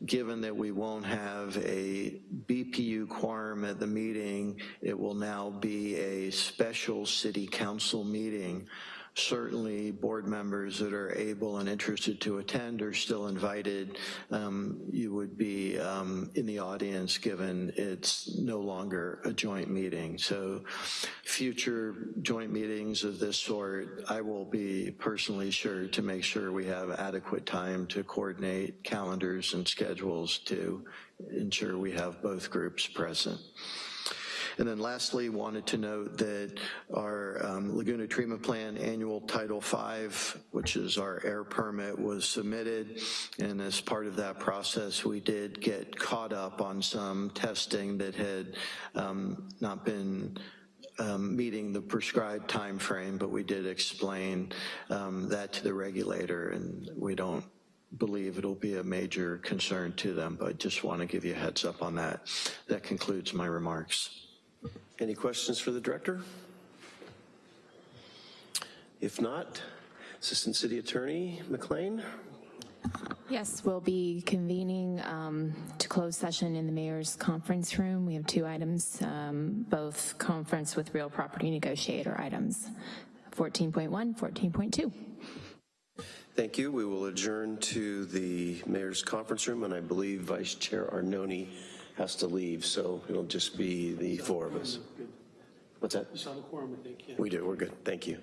given that we won't have a BPU quorum at the meeting, it will now be a special city council meeting certainly board members that are able and interested to attend are still invited. Um, you would be um, in the audience given it's no longer a joint meeting. So future joint meetings of this sort, I will be personally sure to make sure we have adequate time to coordinate calendars and schedules to ensure we have both groups present. And then lastly, wanted to note that our um, Laguna Treatment Plant Annual Title V, which is our air permit, was submitted. And as part of that process, we did get caught up on some testing that had um, not been um, meeting the prescribed time frame, but we did explain um, that to the regulator, and we don't believe it'll be a major concern to them, but just want to give you a heads up on that. That concludes my remarks. Any questions for the director? If not, Assistant City Attorney McLean? Yes, we'll be convening um, to close session in the mayor's conference room. We have two items, um, both conference with real property negotiator items, 14.1, 14.2. Thank you. We will adjourn to the mayor's conference room, and I believe Vice Chair Arnone has to leave, so it'll just be the four of us. What's that? You saw the quorum, I think, yeah. We do, we're good. Thank you.